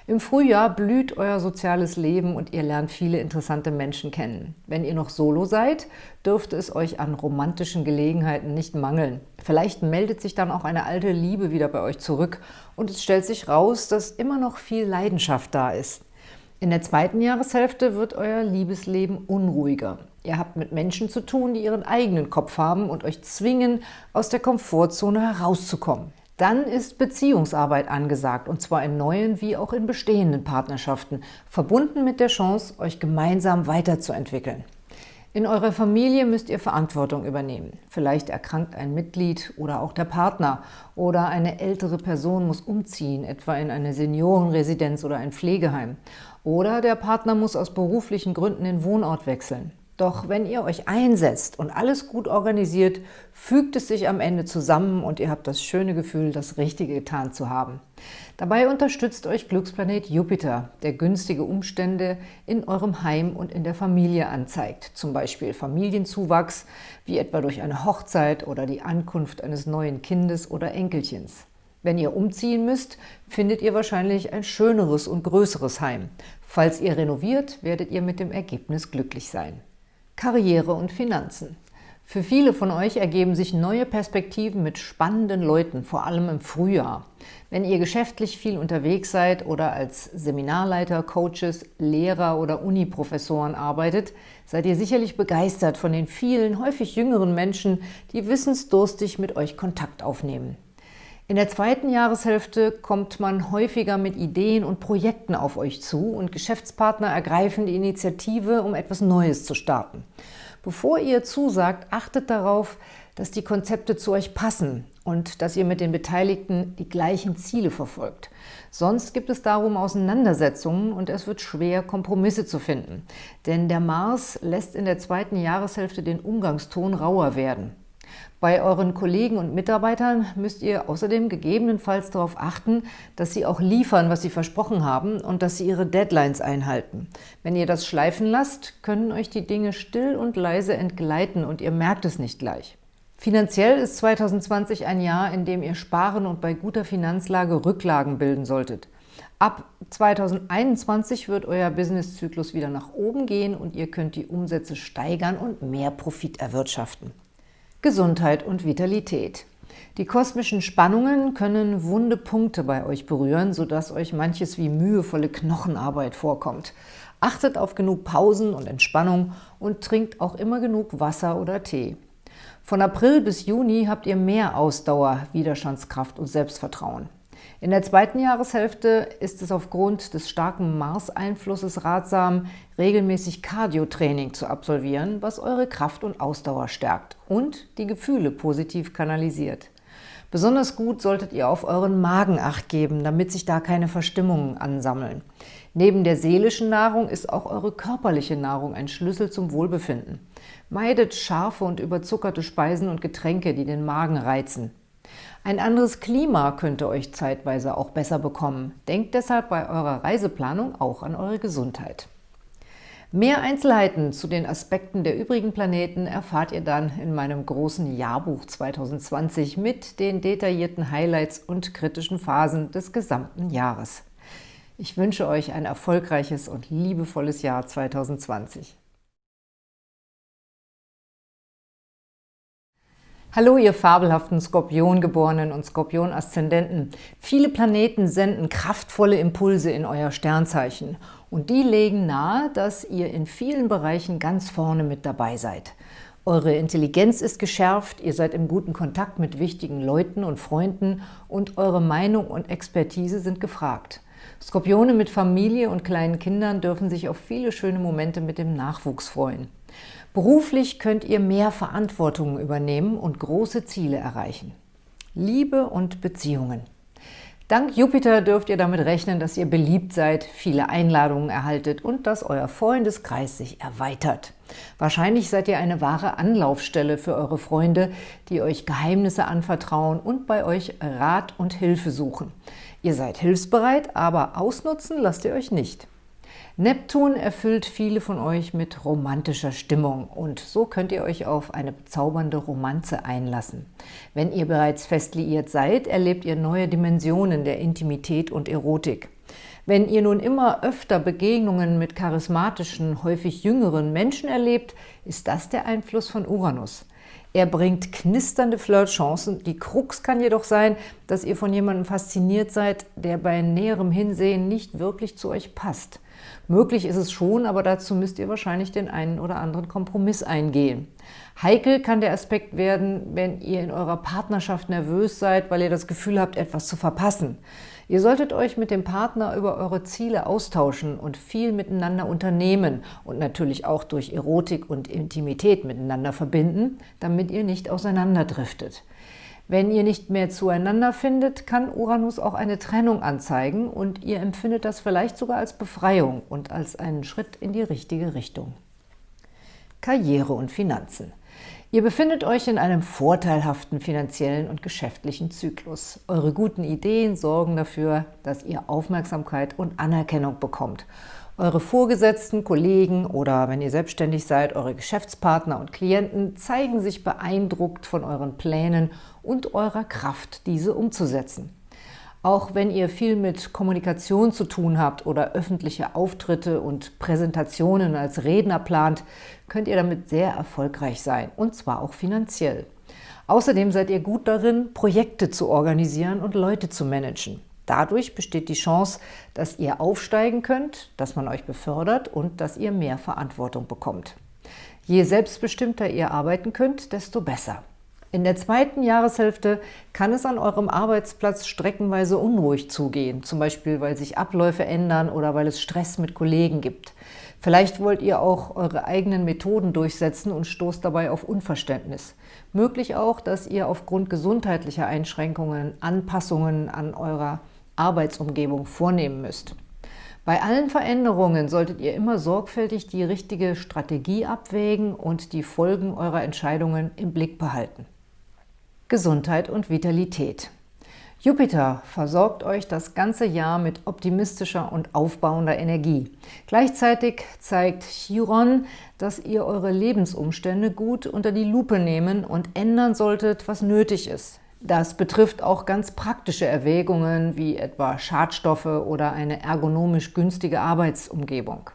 Im Frühjahr blüht euer soziales Leben und ihr lernt viele interessante Menschen kennen. Wenn ihr noch solo seid, dürfte es euch an romantischen Gelegenheiten nicht mangeln. Vielleicht meldet sich dann auch eine alte Liebe wieder bei euch zurück und es stellt sich raus, dass immer noch viel Leidenschaft da ist. In der zweiten Jahreshälfte wird euer Liebesleben unruhiger. Ihr habt mit Menschen zu tun, die ihren eigenen Kopf haben und euch zwingen, aus der Komfortzone herauszukommen. Dann ist Beziehungsarbeit angesagt, und zwar in neuen wie auch in bestehenden Partnerschaften, verbunden mit der Chance, euch gemeinsam weiterzuentwickeln. In eurer Familie müsst ihr Verantwortung übernehmen. Vielleicht erkrankt ein Mitglied oder auch der Partner oder eine ältere Person muss umziehen, etwa in eine Seniorenresidenz oder ein Pflegeheim. Oder der Partner muss aus beruflichen Gründen den Wohnort wechseln. Doch wenn ihr euch einsetzt und alles gut organisiert, fügt es sich am Ende zusammen und ihr habt das schöne Gefühl, das Richtige getan zu haben. Dabei unterstützt euch Glücksplanet Jupiter, der günstige Umstände in eurem Heim und in der Familie anzeigt, zum Beispiel Familienzuwachs, wie etwa durch eine Hochzeit oder die Ankunft eines neuen Kindes oder Enkelchens. Wenn ihr umziehen müsst, findet ihr wahrscheinlich ein schöneres und größeres Heim. Falls ihr renoviert, werdet ihr mit dem Ergebnis glücklich sein. Karriere und Finanzen. Für viele von euch ergeben sich neue Perspektiven mit spannenden Leuten, vor allem im Frühjahr. Wenn ihr geschäftlich viel unterwegs seid oder als Seminarleiter, Coaches, Lehrer oder Uniprofessoren arbeitet, seid ihr sicherlich begeistert von den vielen, häufig jüngeren Menschen, die wissensdurstig mit euch Kontakt aufnehmen. In der zweiten Jahreshälfte kommt man häufiger mit Ideen und Projekten auf euch zu und Geschäftspartner ergreifen die Initiative, um etwas Neues zu starten. Bevor ihr zusagt, achtet darauf, dass die Konzepte zu euch passen und dass ihr mit den Beteiligten die gleichen Ziele verfolgt. Sonst gibt es darum Auseinandersetzungen und es wird schwer, Kompromisse zu finden. Denn der Mars lässt in der zweiten Jahreshälfte den Umgangston rauer werden. Bei euren Kollegen und Mitarbeitern müsst ihr außerdem gegebenenfalls darauf achten, dass sie auch liefern, was sie versprochen haben und dass sie ihre Deadlines einhalten. Wenn ihr das schleifen lasst, können euch die Dinge still und leise entgleiten und ihr merkt es nicht gleich. Finanziell ist 2020 ein Jahr, in dem ihr sparen und bei guter Finanzlage Rücklagen bilden solltet. Ab 2021 wird euer Businesszyklus wieder nach oben gehen und ihr könnt die Umsätze steigern und mehr Profit erwirtschaften. Gesundheit und Vitalität. Die kosmischen Spannungen können wunde Punkte bei euch berühren, sodass euch manches wie mühevolle Knochenarbeit vorkommt. Achtet auf genug Pausen und Entspannung und trinkt auch immer genug Wasser oder Tee. Von April bis Juni habt ihr mehr Ausdauer, Widerstandskraft und Selbstvertrauen. In der zweiten Jahreshälfte ist es aufgrund des starken Mars-Einflusses ratsam, regelmäßig Cardio-Training zu absolvieren, was eure Kraft und Ausdauer stärkt und die Gefühle positiv kanalisiert. Besonders gut solltet ihr auf euren Magen Acht geben, damit sich da keine Verstimmungen ansammeln. Neben der seelischen Nahrung ist auch eure körperliche Nahrung ein Schlüssel zum Wohlbefinden. Meidet scharfe und überzuckerte Speisen und Getränke, die den Magen reizen. Ein anderes Klima könnte euch zeitweise auch besser bekommen. Denkt deshalb bei eurer Reiseplanung auch an eure Gesundheit. Mehr Einzelheiten zu den Aspekten der übrigen Planeten erfahrt ihr dann in meinem großen Jahrbuch 2020 mit den detaillierten Highlights und kritischen Phasen des gesamten Jahres. Ich wünsche euch ein erfolgreiches und liebevolles Jahr 2020. Hallo, ihr fabelhaften Skorpiongeborenen und Skorpion-Aszendenten. Viele Planeten senden kraftvolle Impulse in euer Sternzeichen und die legen nahe, dass ihr in vielen Bereichen ganz vorne mit dabei seid. Eure Intelligenz ist geschärft, ihr seid im guten Kontakt mit wichtigen Leuten und Freunden und eure Meinung und Expertise sind gefragt. Skorpione mit Familie und kleinen Kindern dürfen sich auf viele schöne Momente mit dem Nachwuchs freuen. Beruflich könnt ihr mehr Verantwortung übernehmen und große Ziele erreichen. Liebe und Beziehungen. Dank Jupiter dürft ihr damit rechnen, dass ihr beliebt seid, viele Einladungen erhaltet und dass euer Freundeskreis sich erweitert. Wahrscheinlich seid ihr eine wahre Anlaufstelle für eure Freunde, die euch Geheimnisse anvertrauen und bei euch Rat und Hilfe suchen. Ihr seid hilfsbereit, aber ausnutzen lasst ihr euch nicht. Neptun erfüllt viele von euch mit romantischer Stimmung und so könnt ihr euch auf eine bezaubernde Romanze einlassen. Wenn ihr bereits fest liiert seid, erlebt ihr neue Dimensionen der Intimität und Erotik. Wenn ihr nun immer öfter Begegnungen mit charismatischen, häufig jüngeren Menschen erlebt, ist das der Einfluss von Uranus. Er bringt knisternde Flirtchancen. Die Krux kann jedoch sein, dass ihr von jemandem fasziniert seid, der bei näherem Hinsehen nicht wirklich zu euch passt. Möglich ist es schon, aber dazu müsst ihr wahrscheinlich den einen oder anderen Kompromiss eingehen. Heikel kann der Aspekt werden, wenn ihr in eurer Partnerschaft nervös seid, weil ihr das Gefühl habt, etwas zu verpassen. Ihr solltet euch mit dem Partner über eure Ziele austauschen und viel miteinander unternehmen und natürlich auch durch Erotik und Intimität miteinander verbinden, damit ihr nicht auseinanderdriftet. Wenn ihr nicht mehr zueinander findet, kann Uranus auch eine Trennung anzeigen und ihr empfindet das vielleicht sogar als Befreiung und als einen Schritt in die richtige Richtung. Karriere und Finanzen. Ihr befindet euch in einem vorteilhaften finanziellen und geschäftlichen Zyklus. Eure guten Ideen sorgen dafür, dass ihr Aufmerksamkeit und Anerkennung bekommt eure Vorgesetzten, Kollegen oder, wenn ihr selbstständig seid, eure Geschäftspartner und Klienten zeigen sich beeindruckt von euren Plänen und eurer Kraft, diese umzusetzen. Auch wenn ihr viel mit Kommunikation zu tun habt oder öffentliche Auftritte und Präsentationen als Redner plant, könnt ihr damit sehr erfolgreich sein, und zwar auch finanziell. Außerdem seid ihr gut darin, Projekte zu organisieren und Leute zu managen. Dadurch besteht die Chance, dass ihr aufsteigen könnt, dass man euch befördert und dass ihr mehr Verantwortung bekommt. Je selbstbestimmter ihr arbeiten könnt, desto besser. In der zweiten Jahreshälfte kann es an eurem Arbeitsplatz streckenweise unruhig zugehen, zum Beispiel weil sich Abläufe ändern oder weil es Stress mit Kollegen gibt. Vielleicht wollt ihr auch eure eigenen Methoden durchsetzen und stoßt dabei auf Unverständnis. Möglich auch, dass ihr aufgrund gesundheitlicher Einschränkungen Anpassungen an eurer Arbeitsumgebung vornehmen müsst. Bei allen Veränderungen solltet ihr immer sorgfältig die richtige Strategie abwägen und die Folgen eurer Entscheidungen im Blick behalten. Gesundheit und Vitalität. Jupiter versorgt euch das ganze Jahr mit optimistischer und aufbauender Energie. Gleichzeitig zeigt Chiron, dass ihr eure Lebensumstände gut unter die Lupe nehmen und ändern solltet, was nötig ist. Das betrifft auch ganz praktische Erwägungen wie etwa Schadstoffe oder eine ergonomisch günstige Arbeitsumgebung.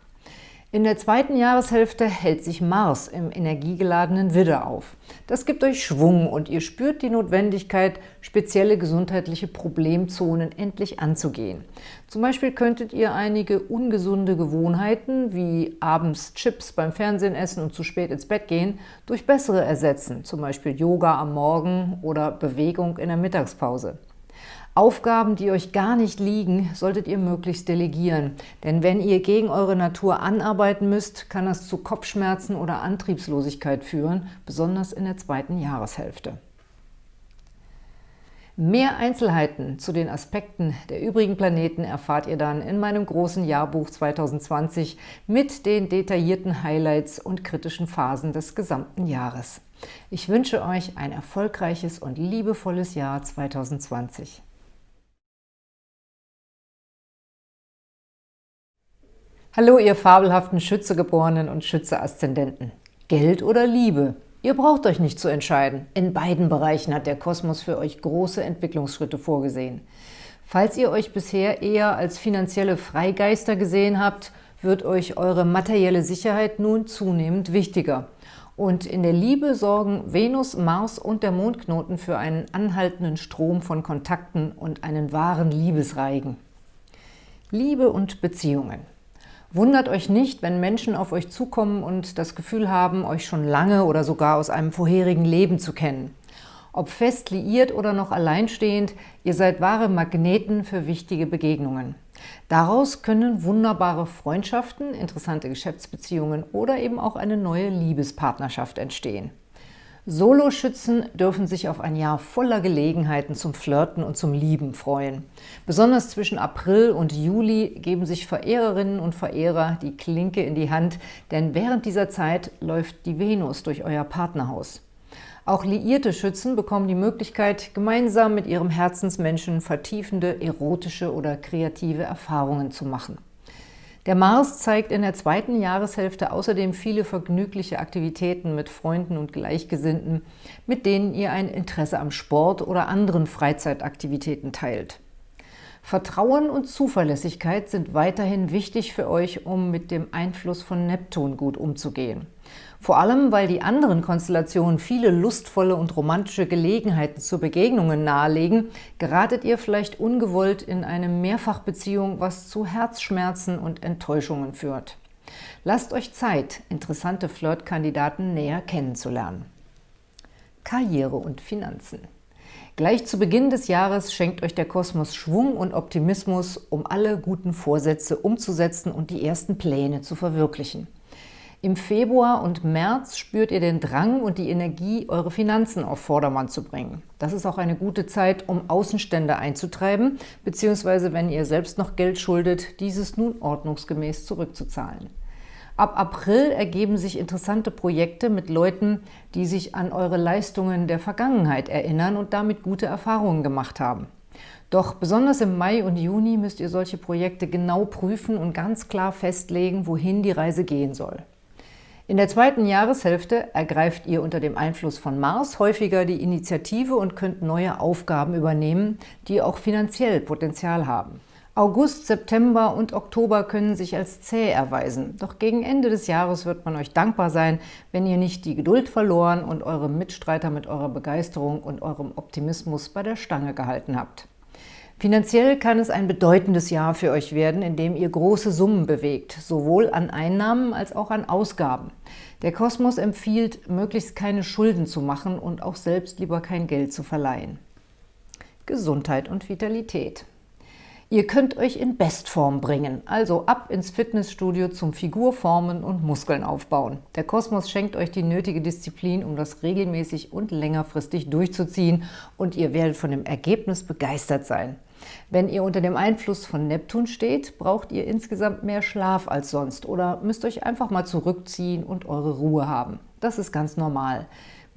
In der zweiten Jahreshälfte hält sich Mars im energiegeladenen Widder auf. Das gibt euch Schwung und ihr spürt die Notwendigkeit, spezielle gesundheitliche Problemzonen endlich anzugehen. Zum Beispiel könntet ihr einige ungesunde Gewohnheiten, wie abends Chips beim Fernsehen essen und zu spät ins Bett gehen, durch bessere ersetzen, zum Beispiel Yoga am Morgen oder Bewegung in der Mittagspause. Aufgaben, die euch gar nicht liegen, solltet ihr möglichst delegieren. Denn wenn ihr gegen eure Natur anarbeiten müsst, kann das zu Kopfschmerzen oder Antriebslosigkeit führen, besonders in der zweiten Jahreshälfte. Mehr Einzelheiten zu den Aspekten der übrigen Planeten erfahrt ihr dann in meinem großen Jahrbuch 2020 mit den detaillierten Highlights und kritischen Phasen des gesamten Jahres. Ich wünsche euch ein erfolgreiches und liebevolles Jahr 2020. Hallo, ihr fabelhaften Schützegeborenen und Schütze-Aszendenten. Geld oder Liebe? Ihr braucht euch nicht zu entscheiden. In beiden Bereichen hat der Kosmos für euch große Entwicklungsschritte vorgesehen. Falls ihr euch bisher eher als finanzielle Freigeister gesehen habt, wird euch eure materielle Sicherheit nun zunehmend wichtiger. Und in der Liebe sorgen Venus, Mars und der Mondknoten für einen anhaltenden Strom von Kontakten und einen wahren Liebesreigen. Liebe und Beziehungen. Wundert euch nicht, wenn Menschen auf euch zukommen und das Gefühl haben, euch schon lange oder sogar aus einem vorherigen Leben zu kennen. Ob fest liiert oder noch alleinstehend, ihr seid wahre Magneten für wichtige Begegnungen. Daraus können wunderbare Freundschaften, interessante Geschäftsbeziehungen oder eben auch eine neue Liebespartnerschaft entstehen. Soloschützen dürfen sich auf ein Jahr voller Gelegenheiten zum Flirten und zum Lieben freuen. Besonders zwischen April und Juli geben sich Verehrerinnen und Verehrer die Klinke in die Hand, denn während dieser Zeit läuft die Venus durch euer Partnerhaus. Auch liierte Schützen bekommen die Möglichkeit, gemeinsam mit ihrem Herzensmenschen vertiefende, erotische oder kreative Erfahrungen zu machen. Der Mars zeigt in der zweiten Jahreshälfte außerdem viele vergnügliche Aktivitäten mit Freunden und Gleichgesinnten, mit denen ihr ein Interesse am Sport oder anderen Freizeitaktivitäten teilt. Vertrauen und Zuverlässigkeit sind weiterhin wichtig für euch, um mit dem Einfluss von Neptun gut umzugehen. Vor allem, weil die anderen Konstellationen viele lustvolle und romantische Gelegenheiten zu Begegnungen nahelegen, geratet ihr vielleicht ungewollt in eine Mehrfachbeziehung, was zu Herzschmerzen und Enttäuschungen führt. Lasst euch Zeit, interessante Flirtkandidaten näher kennenzulernen. Karriere und Finanzen Gleich zu Beginn des Jahres schenkt euch der Kosmos Schwung und Optimismus, um alle guten Vorsätze umzusetzen und die ersten Pläne zu verwirklichen. Im Februar und März spürt ihr den Drang und die Energie, eure Finanzen auf Vordermann zu bringen. Das ist auch eine gute Zeit, um Außenstände einzutreiben, beziehungsweise wenn ihr selbst noch Geld schuldet, dieses nun ordnungsgemäß zurückzuzahlen. Ab April ergeben sich interessante Projekte mit Leuten, die sich an eure Leistungen der Vergangenheit erinnern und damit gute Erfahrungen gemacht haben. Doch besonders im Mai und Juni müsst ihr solche Projekte genau prüfen und ganz klar festlegen, wohin die Reise gehen soll. In der zweiten Jahreshälfte ergreift ihr unter dem Einfluss von Mars häufiger die Initiative und könnt neue Aufgaben übernehmen, die auch finanziell Potenzial haben. August, September und Oktober können sich als zäh erweisen. Doch gegen Ende des Jahres wird man euch dankbar sein, wenn ihr nicht die Geduld verloren und eure Mitstreiter mit eurer Begeisterung und eurem Optimismus bei der Stange gehalten habt. Finanziell kann es ein bedeutendes Jahr für euch werden, in dem ihr große Summen bewegt, sowohl an Einnahmen als auch an Ausgaben. Der Kosmos empfiehlt, möglichst keine Schulden zu machen und auch selbst lieber kein Geld zu verleihen. Gesundheit und Vitalität. Ihr könnt euch in Bestform bringen, also ab ins Fitnessstudio zum Figurformen und Muskeln aufbauen. Der Kosmos schenkt euch die nötige Disziplin, um das regelmäßig und längerfristig durchzuziehen und ihr werdet von dem Ergebnis begeistert sein. Wenn ihr unter dem Einfluss von Neptun steht, braucht ihr insgesamt mehr Schlaf als sonst oder müsst euch einfach mal zurückziehen und eure Ruhe haben. Das ist ganz normal.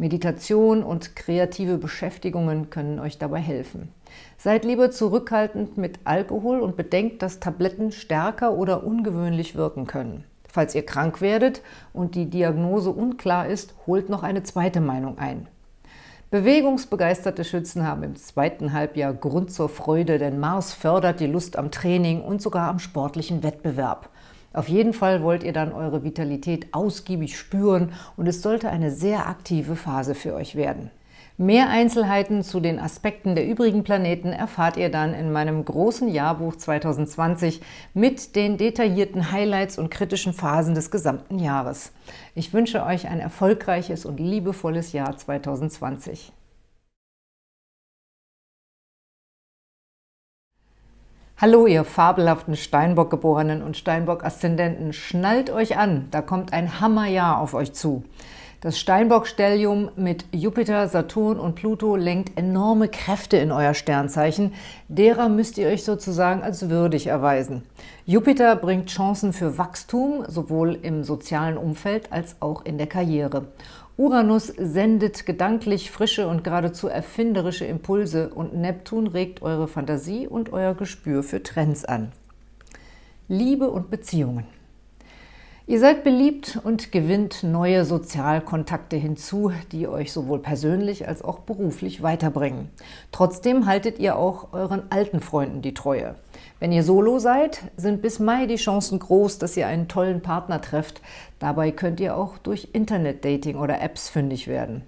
Meditation und kreative Beschäftigungen können euch dabei helfen. Seid lieber zurückhaltend mit Alkohol und bedenkt, dass Tabletten stärker oder ungewöhnlich wirken können. Falls ihr krank werdet und die Diagnose unklar ist, holt noch eine zweite Meinung ein. Bewegungsbegeisterte Schützen haben im zweiten Halbjahr Grund zur Freude, denn Mars fördert die Lust am Training und sogar am sportlichen Wettbewerb. Auf jeden Fall wollt ihr dann eure Vitalität ausgiebig spüren und es sollte eine sehr aktive Phase für euch werden. Mehr Einzelheiten zu den Aspekten der übrigen Planeten erfahrt ihr dann in meinem großen Jahrbuch 2020 mit den detaillierten Highlights und kritischen Phasen des gesamten Jahres. Ich wünsche euch ein erfolgreiches und liebevolles Jahr 2020. Hallo, ihr fabelhaften Steinbock-Geborenen und Steinbock-Aszendenten, schnallt euch an, da kommt ein Hammerjahr auf euch zu. Das Steinbock-Stellium mit Jupiter, Saturn und Pluto lenkt enorme Kräfte in euer Sternzeichen. Derer müsst ihr euch sozusagen als würdig erweisen. Jupiter bringt Chancen für Wachstum, sowohl im sozialen Umfeld als auch in der Karriere. Uranus sendet gedanklich frische und geradezu erfinderische Impulse und Neptun regt eure Fantasie und euer Gespür für Trends an. Liebe und Beziehungen Ihr seid beliebt und gewinnt neue Sozialkontakte hinzu, die euch sowohl persönlich als auch beruflich weiterbringen. Trotzdem haltet ihr auch euren alten Freunden die Treue. Wenn ihr solo seid, sind bis Mai die Chancen groß, dass ihr einen tollen Partner trefft. Dabei könnt ihr auch durch Internet-Dating oder Apps fündig werden.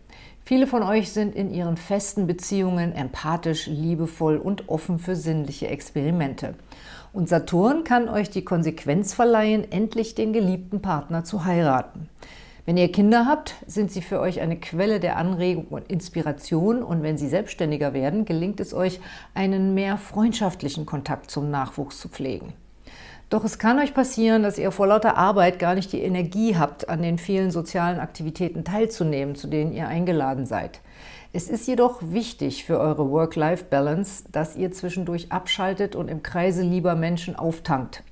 Viele von euch sind in ihren festen Beziehungen empathisch, liebevoll und offen für sinnliche Experimente. Und Saturn kann euch die Konsequenz verleihen, endlich den geliebten Partner zu heiraten. Wenn ihr Kinder habt, sind sie für euch eine Quelle der Anregung und Inspiration und wenn sie selbstständiger werden, gelingt es euch, einen mehr freundschaftlichen Kontakt zum Nachwuchs zu pflegen. Doch es kann euch passieren, dass ihr vor lauter Arbeit gar nicht die Energie habt, an den vielen sozialen Aktivitäten teilzunehmen, zu denen ihr eingeladen seid. Es ist jedoch wichtig für eure Work-Life-Balance, dass ihr zwischendurch abschaltet und im Kreise lieber Menschen auftankt.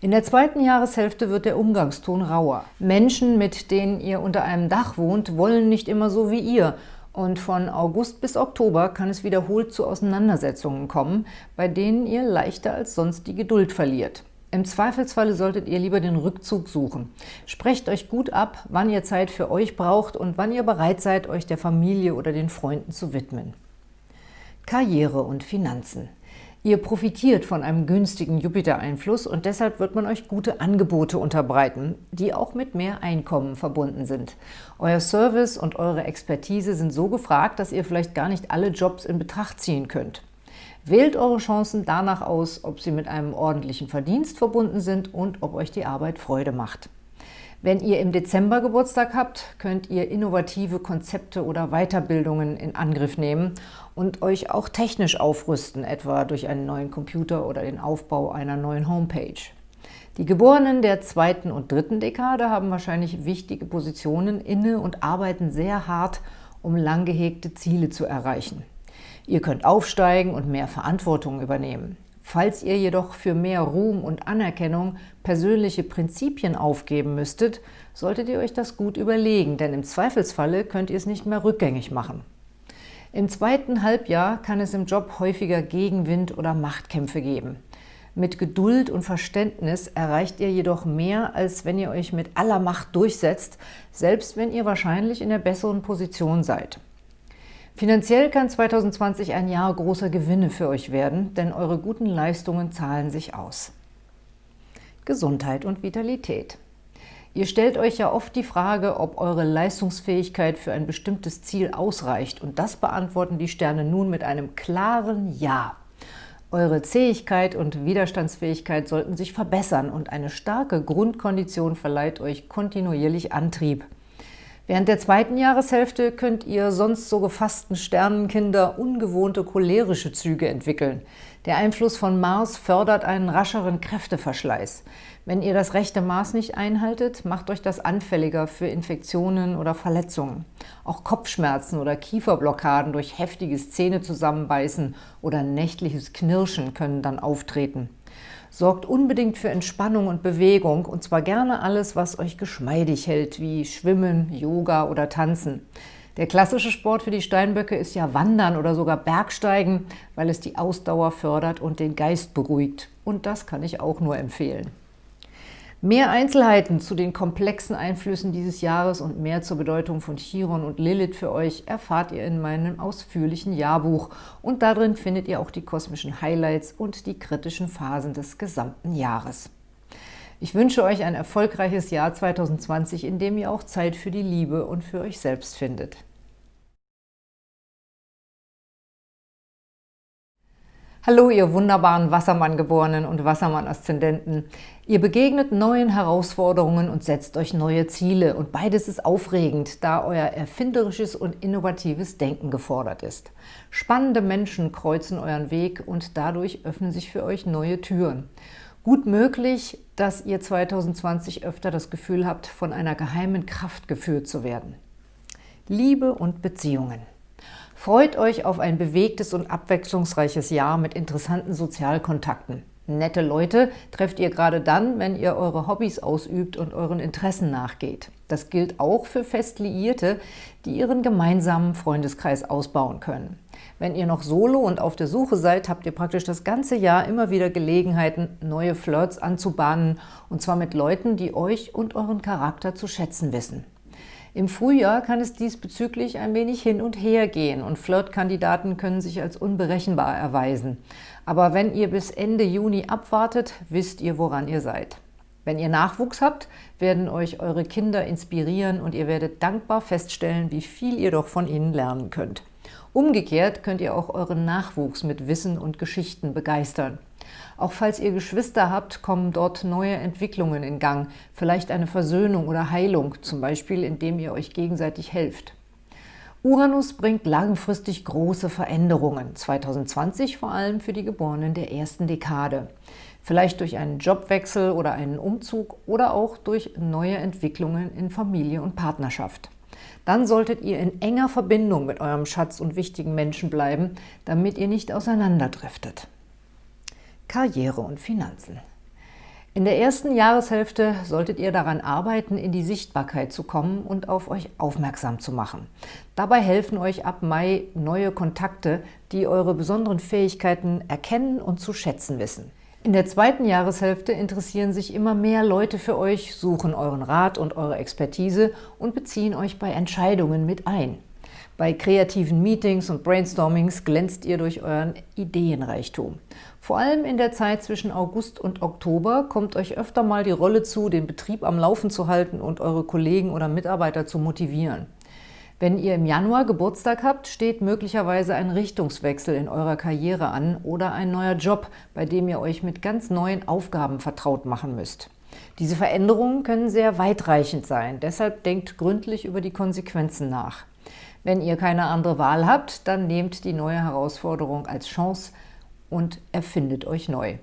In der zweiten Jahreshälfte wird der Umgangston rauer. Menschen, mit denen ihr unter einem Dach wohnt, wollen nicht immer so wie ihr und von August bis Oktober kann es wiederholt zu Auseinandersetzungen kommen, bei denen ihr leichter als sonst die Geduld verliert. Im Zweifelsfalle solltet ihr lieber den Rückzug suchen. Sprecht euch gut ab, wann ihr Zeit für euch braucht und wann ihr bereit seid, euch der Familie oder den Freunden zu widmen. Karriere und Finanzen. Ihr profitiert von einem günstigen Jupiter-Einfluss und deshalb wird man euch gute Angebote unterbreiten, die auch mit mehr Einkommen verbunden sind. Euer Service und eure Expertise sind so gefragt, dass ihr vielleicht gar nicht alle Jobs in Betracht ziehen könnt. Wählt eure Chancen danach aus, ob sie mit einem ordentlichen Verdienst verbunden sind und ob euch die Arbeit Freude macht. Wenn ihr im Dezember Geburtstag habt, könnt ihr innovative Konzepte oder Weiterbildungen in Angriff nehmen und euch auch technisch aufrüsten, etwa durch einen neuen Computer oder den Aufbau einer neuen Homepage. Die Geborenen der zweiten und dritten Dekade haben wahrscheinlich wichtige Positionen inne und arbeiten sehr hart, um lang gehegte Ziele zu erreichen. Ihr könnt aufsteigen und mehr Verantwortung übernehmen. Falls ihr jedoch für mehr Ruhm und Anerkennung persönliche Prinzipien aufgeben müsstet, solltet ihr euch das gut überlegen, denn im Zweifelsfalle könnt ihr es nicht mehr rückgängig machen. Im zweiten Halbjahr kann es im Job häufiger Gegenwind oder Machtkämpfe geben. Mit Geduld und Verständnis erreicht ihr jedoch mehr, als wenn ihr euch mit aller Macht durchsetzt, selbst wenn ihr wahrscheinlich in der besseren Position seid. Finanziell kann 2020 ein Jahr großer Gewinne für euch werden, denn eure guten Leistungen zahlen sich aus. Gesundheit und Vitalität. Ihr stellt euch ja oft die Frage, ob eure Leistungsfähigkeit für ein bestimmtes Ziel ausreicht und das beantworten die Sterne nun mit einem klaren Ja. Eure Zähigkeit und Widerstandsfähigkeit sollten sich verbessern und eine starke Grundkondition verleiht euch kontinuierlich Antrieb. Während der zweiten Jahreshälfte könnt ihr sonst so gefassten Sternenkinder ungewohnte cholerische Züge entwickeln. Der Einfluss von Mars fördert einen rascheren Kräfteverschleiß. Wenn ihr das rechte Maß nicht einhaltet, macht euch das anfälliger für Infektionen oder Verletzungen. Auch Kopfschmerzen oder Kieferblockaden durch heftiges Zähnezusammenbeißen oder nächtliches Knirschen können dann auftreten. Sorgt unbedingt für Entspannung und Bewegung, und zwar gerne alles, was euch geschmeidig hält, wie Schwimmen, Yoga oder Tanzen. Der klassische Sport für die Steinböcke ist ja Wandern oder sogar Bergsteigen, weil es die Ausdauer fördert und den Geist beruhigt. Und das kann ich auch nur empfehlen. Mehr Einzelheiten zu den komplexen Einflüssen dieses Jahres und mehr zur Bedeutung von Chiron und Lilith für euch erfahrt ihr in meinem ausführlichen Jahrbuch und darin findet ihr auch die kosmischen Highlights und die kritischen Phasen des gesamten Jahres. Ich wünsche euch ein erfolgreiches Jahr 2020, in dem ihr auch Zeit für die Liebe und für euch selbst findet. Hallo, ihr wunderbaren Wassermann-Geborenen und Wassermann-Aszendenten. Ihr begegnet neuen Herausforderungen und setzt euch neue Ziele. Und beides ist aufregend, da euer erfinderisches und innovatives Denken gefordert ist. Spannende Menschen kreuzen euren Weg und dadurch öffnen sich für euch neue Türen. Gut möglich, dass ihr 2020 öfter das Gefühl habt, von einer geheimen Kraft geführt zu werden. Liebe und Beziehungen. Freut euch auf ein bewegtes und abwechslungsreiches Jahr mit interessanten Sozialkontakten. Nette Leute trefft ihr gerade dann, wenn ihr eure Hobbys ausübt und euren Interessen nachgeht. Das gilt auch für fest Liierte, die ihren gemeinsamen Freundeskreis ausbauen können. Wenn ihr noch solo und auf der Suche seid, habt ihr praktisch das ganze Jahr immer wieder Gelegenheiten, neue Flirts anzubahnen, und zwar mit Leuten, die euch und euren Charakter zu schätzen wissen. Im Frühjahr kann es diesbezüglich ein wenig hin und her gehen und Flirtkandidaten können sich als unberechenbar erweisen. Aber wenn ihr bis Ende Juni abwartet, wisst ihr, woran ihr seid. Wenn ihr Nachwuchs habt, werden euch eure Kinder inspirieren und ihr werdet dankbar feststellen, wie viel ihr doch von ihnen lernen könnt. Umgekehrt könnt ihr auch euren Nachwuchs mit Wissen und Geschichten begeistern. Auch falls ihr Geschwister habt, kommen dort neue Entwicklungen in Gang, vielleicht eine Versöhnung oder Heilung, zum Beispiel indem ihr euch gegenseitig helft. Uranus bringt langfristig große Veränderungen, 2020 vor allem für die Geborenen der ersten Dekade. Vielleicht durch einen Jobwechsel oder einen Umzug oder auch durch neue Entwicklungen in Familie und Partnerschaft. Dann solltet ihr in enger Verbindung mit eurem Schatz und wichtigen Menschen bleiben, damit ihr nicht auseinanderdriftet. Karriere und Finanzen. In der ersten Jahreshälfte solltet ihr daran arbeiten, in die Sichtbarkeit zu kommen und auf euch aufmerksam zu machen. Dabei helfen euch ab Mai neue Kontakte, die eure besonderen Fähigkeiten erkennen und zu schätzen wissen. In der zweiten Jahreshälfte interessieren sich immer mehr Leute für euch, suchen euren Rat und eure Expertise und beziehen euch bei Entscheidungen mit ein. Bei kreativen Meetings und Brainstormings glänzt ihr durch euren Ideenreichtum. Vor allem in der Zeit zwischen August und Oktober kommt euch öfter mal die Rolle zu, den Betrieb am Laufen zu halten und eure Kollegen oder Mitarbeiter zu motivieren. Wenn ihr im Januar Geburtstag habt, steht möglicherweise ein Richtungswechsel in eurer Karriere an oder ein neuer Job, bei dem ihr euch mit ganz neuen Aufgaben vertraut machen müsst. Diese Veränderungen können sehr weitreichend sein, deshalb denkt gründlich über die Konsequenzen nach. Wenn ihr keine andere Wahl habt, dann nehmt die neue Herausforderung als Chance und erfindet euch neu.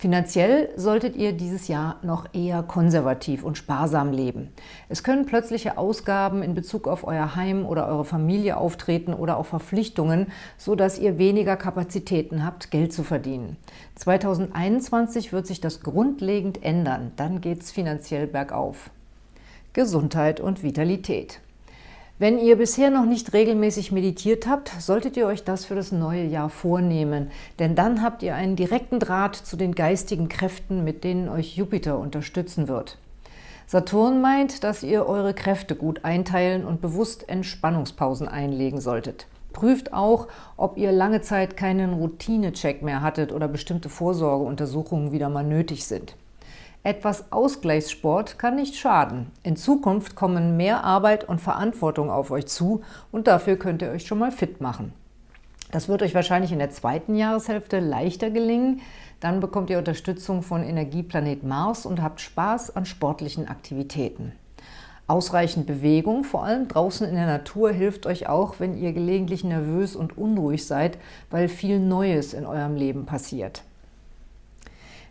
Finanziell solltet ihr dieses Jahr noch eher konservativ und sparsam leben. Es können plötzliche Ausgaben in Bezug auf euer Heim oder eure Familie auftreten oder auch Verpflichtungen, so dass ihr weniger Kapazitäten habt, Geld zu verdienen. 2021 wird sich das grundlegend ändern, dann geht es finanziell bergauf. Gesundheit und Vitalität. Wenn ihr bisher noch nicht regelmäßig meditiert habt, solltet ihr euch das für das neue Jahr vornehmen, denn dann habt ihr einen direkten Draht zu den geistigen Kräften, mit denen euch Jupiter unterstützen wird. Saturn meint, dass ihr eure Kräfte gut einteilen und bewusst Entspannungspausen einlegen solltet. Prüft auch, ob ihr lange Zeit keinen Routinecheck mehr hattet oder bestimmte Vorsorgeuntersuchungen wieder mal nötig sind. Etwas Ausgleichssport kann nicht schaden. In Zukunft kommen mehr Arbeit und Verantwortung auf euch zu und dafür könnt ihr euch schon mal fit machen. Das wird euch wahrscheinlich in der zweiten Jahreshälfte leichter gelingen. Dann bekommt ihr Unterstützung von Energieplanet Mars und habt Spaß an sportlichen Aktivitäten. Ausreichend Bewegung, vor allem draußen in der Natur, hilft euch auch, wenn ihr gelegentlich nervös und unruhig seid, weil viel Neues in eurem Leben passiert.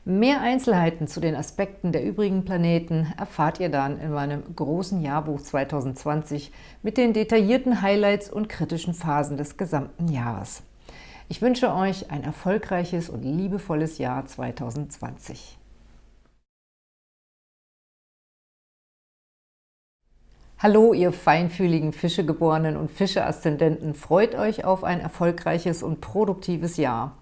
Mehr Einzelheiten zu den Aspekten der übrigen Planeten erfahrt ihr dann in meinem großen Jahrbuch 2020 mit den detaillierten Highlights und kritischen Phasen des gesamten Jahres. Ich wünsche euch ein erfolgreiches und liebevolles Jahr 2020. Hallo, ihr feinfühligen Fischegeborenen und Fische-Aszendenten, freut euch auf ein erfolgreiches und produktives Jahr.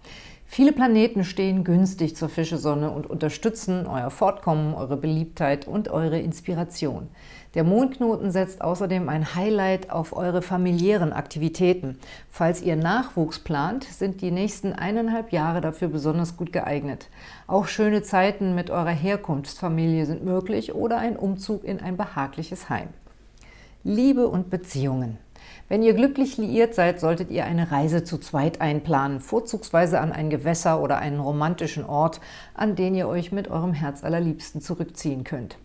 Viele Planeten stehen günstig zur Fischesonne und unterstützen euer Fortkommen, eure Beliebtheit und eure Inspiration. Der Mondknoten setzt außerdem ein Highlight auf eure familiären Aktivitäten. Falls ihr Nachwuchs plant, sind die nächsten eineinhalb Jahre dafür besonders gut geeignet. Auch schöne Zeiten mit eurer Herkunftsfamilie sind möglich oder ein Umzug in ein behagliches Heim. Liebe und Beziehungen. Wenn ihr glücklich liiert seid, solltet ihr eine Reise zu zweit einplanen, vorzugsweise an ein Gewässer oder einen romantischen Ort, an den ihr euch mit eurem Herz allerliebsten zurückziehen könnt.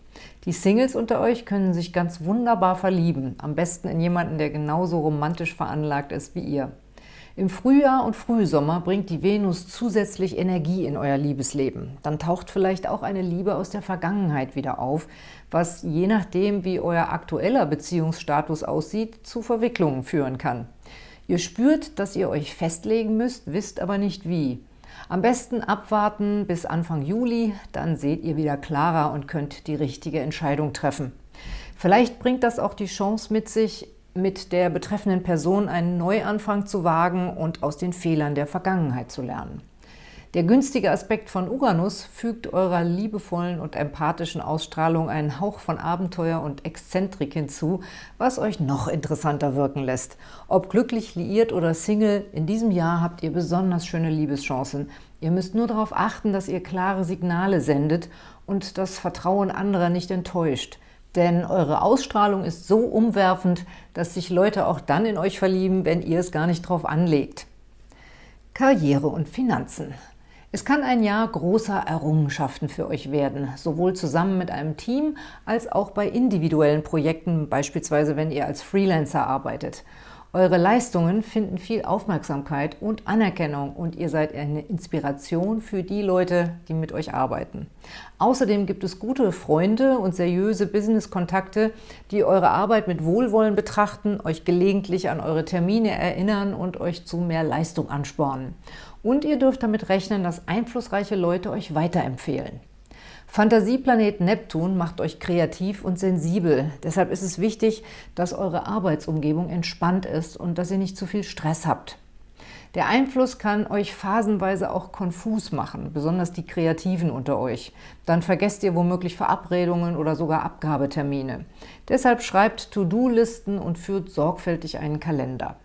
Die Singles unter euch können sich ganz wunderbar verlieben, am besten in jemanden, der genauso romantisch veranlagt ist wie ihr. Im Frühjahr und Frühsommer bringt die Venus zusätzlich Energie in euer Liebesleben. Dann taucht vielleicht auch eine Liebe aus der Vergangenheit wieder auf, was je nachdem, wie euer aktueller Beziehungsstatus aussieht, zu Verwicklungen führen kann. Ihr spürt, dass ihr euch festlegen müsst, wisst aber nicht wie. Am besten abwarten bis Anfang Juli, dann seht ihr wieder klarer und könnt die richtige Entscheidung treffen. Vielleicht bringt das auch die Chance mit sich, mit der betreffenden Person einen Neuanfang zu wagen und aus den Fehlern der Vergangenheit zu lernen. Der günstige Aspekt von Uranus fügt eurer liebevollen und empathischen Ausstrahlung einen Hauch von Abenteuer und Exzentrik hinzu, was euch noch interessanter wirken lässt. Ob glücklich liiert oder Single, in diesem Jahr habt ihr besonders schöne Liebeschancen. Ihr müsst nur darauf achten, dass ihr klare Signale sendet und das Vertrauen anderer nicht enttäuscht. Denn eure Ausstrahlung ist so umwerfend, dass sich Leute auch dann in euch verlieben, wenn ihr es gar nicht drauf anlegt. Karriere und Finanzen. Es kann ein Jahr großer Errungenschaften für euch werden, sowohl zusammen mit einem Team als auch bei individuellen Projekten, beispielsweise wenn ihr als Freelancer arbeitet. Eure Leistungen finden viel Aufmerksamkeit und Anerkennung und ihr seid eine Inspiration für die Leute, die mit euch arbeiten. Außerdem gibt es gute Freunde und seriöse Business-Kontakte, die eure Arbeit mit Wohlwollen betrachten, euch gelegentlich an eure Termine erinnern und euch zu mehr Leistung anspornen. Und ihr dürft damit rechnen, dass einflussreiche Leute euch weiterempfehlen. Fantasieplanet Neptun macht euch kreativ und sensibel. Deshalb ist es wichtig, dass eure Arbeitsumgebung entspannt ist und dass ihr nicht zu viel Stress habt. Der Einfluss kann euch phasenweise auch konfus machen, besonders die Kreativen unter euch. Dann vergesst ihr womöglich Verabredungen oder sogar Abgabetermine. Deshalb schreibt To-Do-Listen und führt sorgfältig einen Kalender.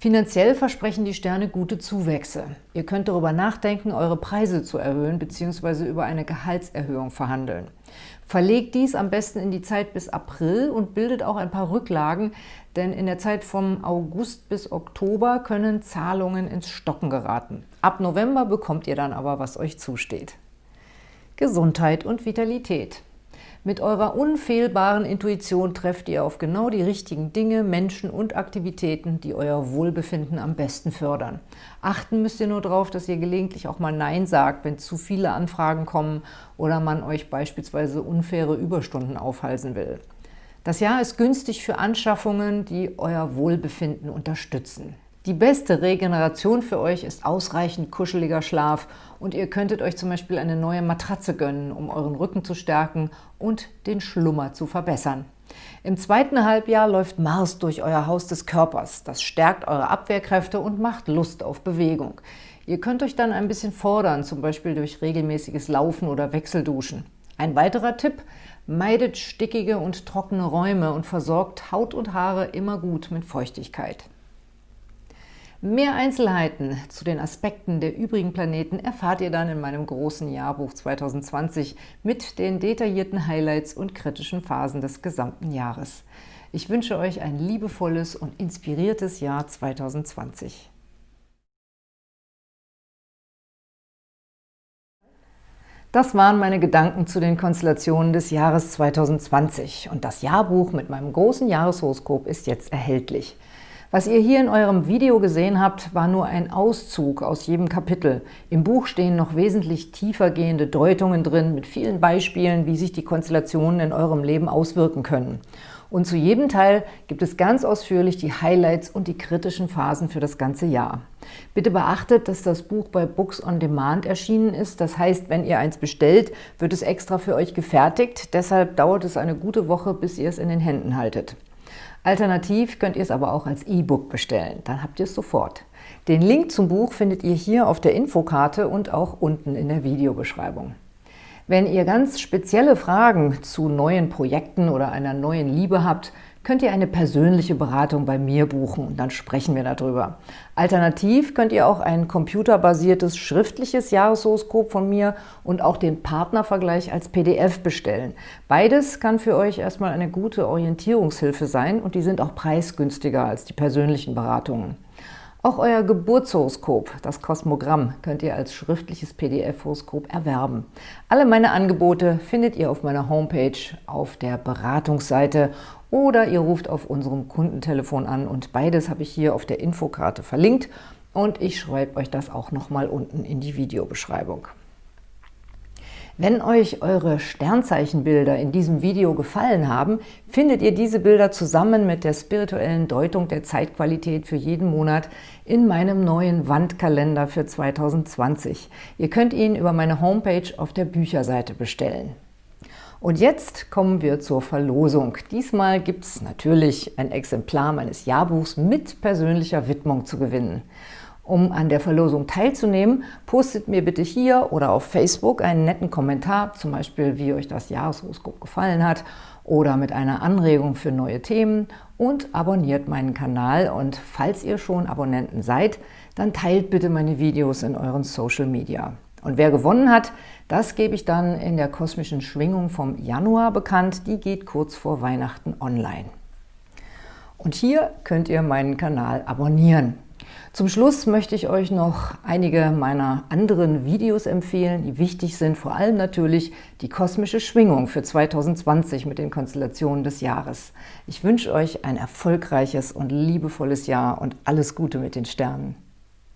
Finanziell versprechen die Sterne gute Zuwächse. Ihr könnt darüber nachdenken, eure Preise zu erhöhen bzw. über eine Gehaltserhöhung verhandeln. Verlegt dies am besten in die Zeit bis April und bildet auch ein paar Rücklagen, denn in der Zeit vom August bis Oktober können Zahlungen ins Stocken geraten. Ab November bekommt ihr dann aber, was euch zusteht. Gesundheit und Vitalität. Mit eurer unfehlbaren Intuition trefft ihr auf genau die richtigen Dinge, Menschen und Aktivitäten, die euer Wohlbefinden am besten fördern. Achten müsst ihr nur darauf, dass ihr gelegentlich auch mal Nein sagt, wenn zu viele Anfragen kommen oder man euch beispielsweise unfaire Überstunden aufhalsen will. Das Jahr ist günstig für Anschaffungen, die euer Wohlbefinden unterstützen. Die beste Regeneration für euch ist ausreichend kuscheliger Schlaf und ihr könntet euch zum Beispiel eine neue Matratze gönnen, um euren Rücken zu stärken und den Schlummer zu verbessern. Im zweiten Halbjahr läuft Mars durch euer Haus des Körpers. Das stärkt eure Abwehrkräfte und macht Lust auf Bewegung. Ihr könnt euch dann ein bisschen fordern, zum Beispiel durch regelmäßiges Laufen oder Wechselduschen. Ein weiterer Tipp, meidet stickige und trockene Räume und versorgt Haut und Haare immer gut mit Feuchtigkeit. Mehr Einzelheiten zu den Aspekten der übrigen Planeten erfahrt ihr dann in meinem großen Jahrbuch 2020 mit den detaillierten Highlights und kritischen Phasen des gesamten Jahres. Ich wünsche euch ein liebevolles und inspiriertes Jahr 2020. Das waren meine Gedanken zu den Konstellationen des Jahres 2020 und das Jahrbuch mit meinem großen Jahreshoroskop ist jetzt erhältlich. Was ihr hier in eurem Video gesehen habt, war nur ein Auszug aus jedem Kapitel. Im Buch stehen noch wesentlich tiefergehende Deutungen drin, mit vielen Beispielen, wie sich die Konstellationen in eurem Leben auswirken können. Und zu jedem Teil gibt es ganz ausführlich die Highlights und die kritischen Phasen für das ganze Jahr. Bitte beachtet, dass das Buch bei Books on Demand erschienen ist. Das heißt, wenn ihr eins bestellt, wird es extra für euch gefertigt. Deshalb dauert es eine gute Woche, bis ihr es in den Händen haltet. Alternativ könnt ihr es aber auch als E-Book bestellen. Dann habt ihr es sofort. Den Link zum Buch findet ihr hier auf der Infokarte und auch unten in der Videobeschreibung. Wenn ihr ganz spezielle Fragen zu neuen Projekten oder einer neuen Liebe habt, könnt ihr eine persönliche Beratung bei mir buchen und dann sprechen wir darüber. Alternativ könnt ihr auch ein computerbasiertes schriftliches Jahreshoroskop von mir und auch den Partnervergleich als PDF bestellen. Beides kann für euch erstmal eine gute Orientierungshilfe sein und die sind auch preisgünstiger als die persönlichen Beratungen. Auch euer Geburtshoroskop, das Kosmogramm, könnt ihr als schriftliches PDF-Horoskop erwerben. Alle meine Angebote findet ihr auf meiner Homepage auf der Beratungsseite oder ihr ruft auf unserem Kundentelefon an und beides habe ich hier auf der Infokarte verlinkt und ich schreibe euch das auch nochmal unten in die Videobeschreibung. Wenn euch eure Sternzeichenbilder in diesem Video gefallen haben, findet ihr diese Bilder zusammen mit der spirituellen Deutung der Zeitqualität für jeden Monat in meinem neuen Wandkalender für 2020. Ihr könnt ihn über meine Homepage auf der Bücherseite bestellen. Und jetzt kommen wir zur Verlosung. Diesmal gibt es natürlich ein Exemplar meines Jahrbuchs mit persönlicher Widmung zu gewinnen. Um an der Verlosung teilzunehmen, postet mir bitte hier oder auf Facebook einen netten Kommentar, zum Beispiel wie euch das Jahreshoroskop gefallen hat oder mit einer Anregung für neue Themen und abonniert meinen Kanal. Und falls ihr schon Abonnenten seid, dann teilt bitte meine Videos in euren Social Media. Und wer gewonnen hat, das gebe ich dann in der kosmischen Schwingung vom Januar bekannt. Die geht kurz vor Weihnachten online. Und hier könnt ihr meinen Kanal abonnieren. Zum Schluss möchte ich euch noch einige meiner anderen Videos empfehlen, die wichtig sind, vor allem natürlich die kosmische Schwingung für 2020 mit den Konstellationen des Jahres. Ich wünsche euch ein erfolgreiches und liebevolles Jahr und alles Gute mit den Sternen.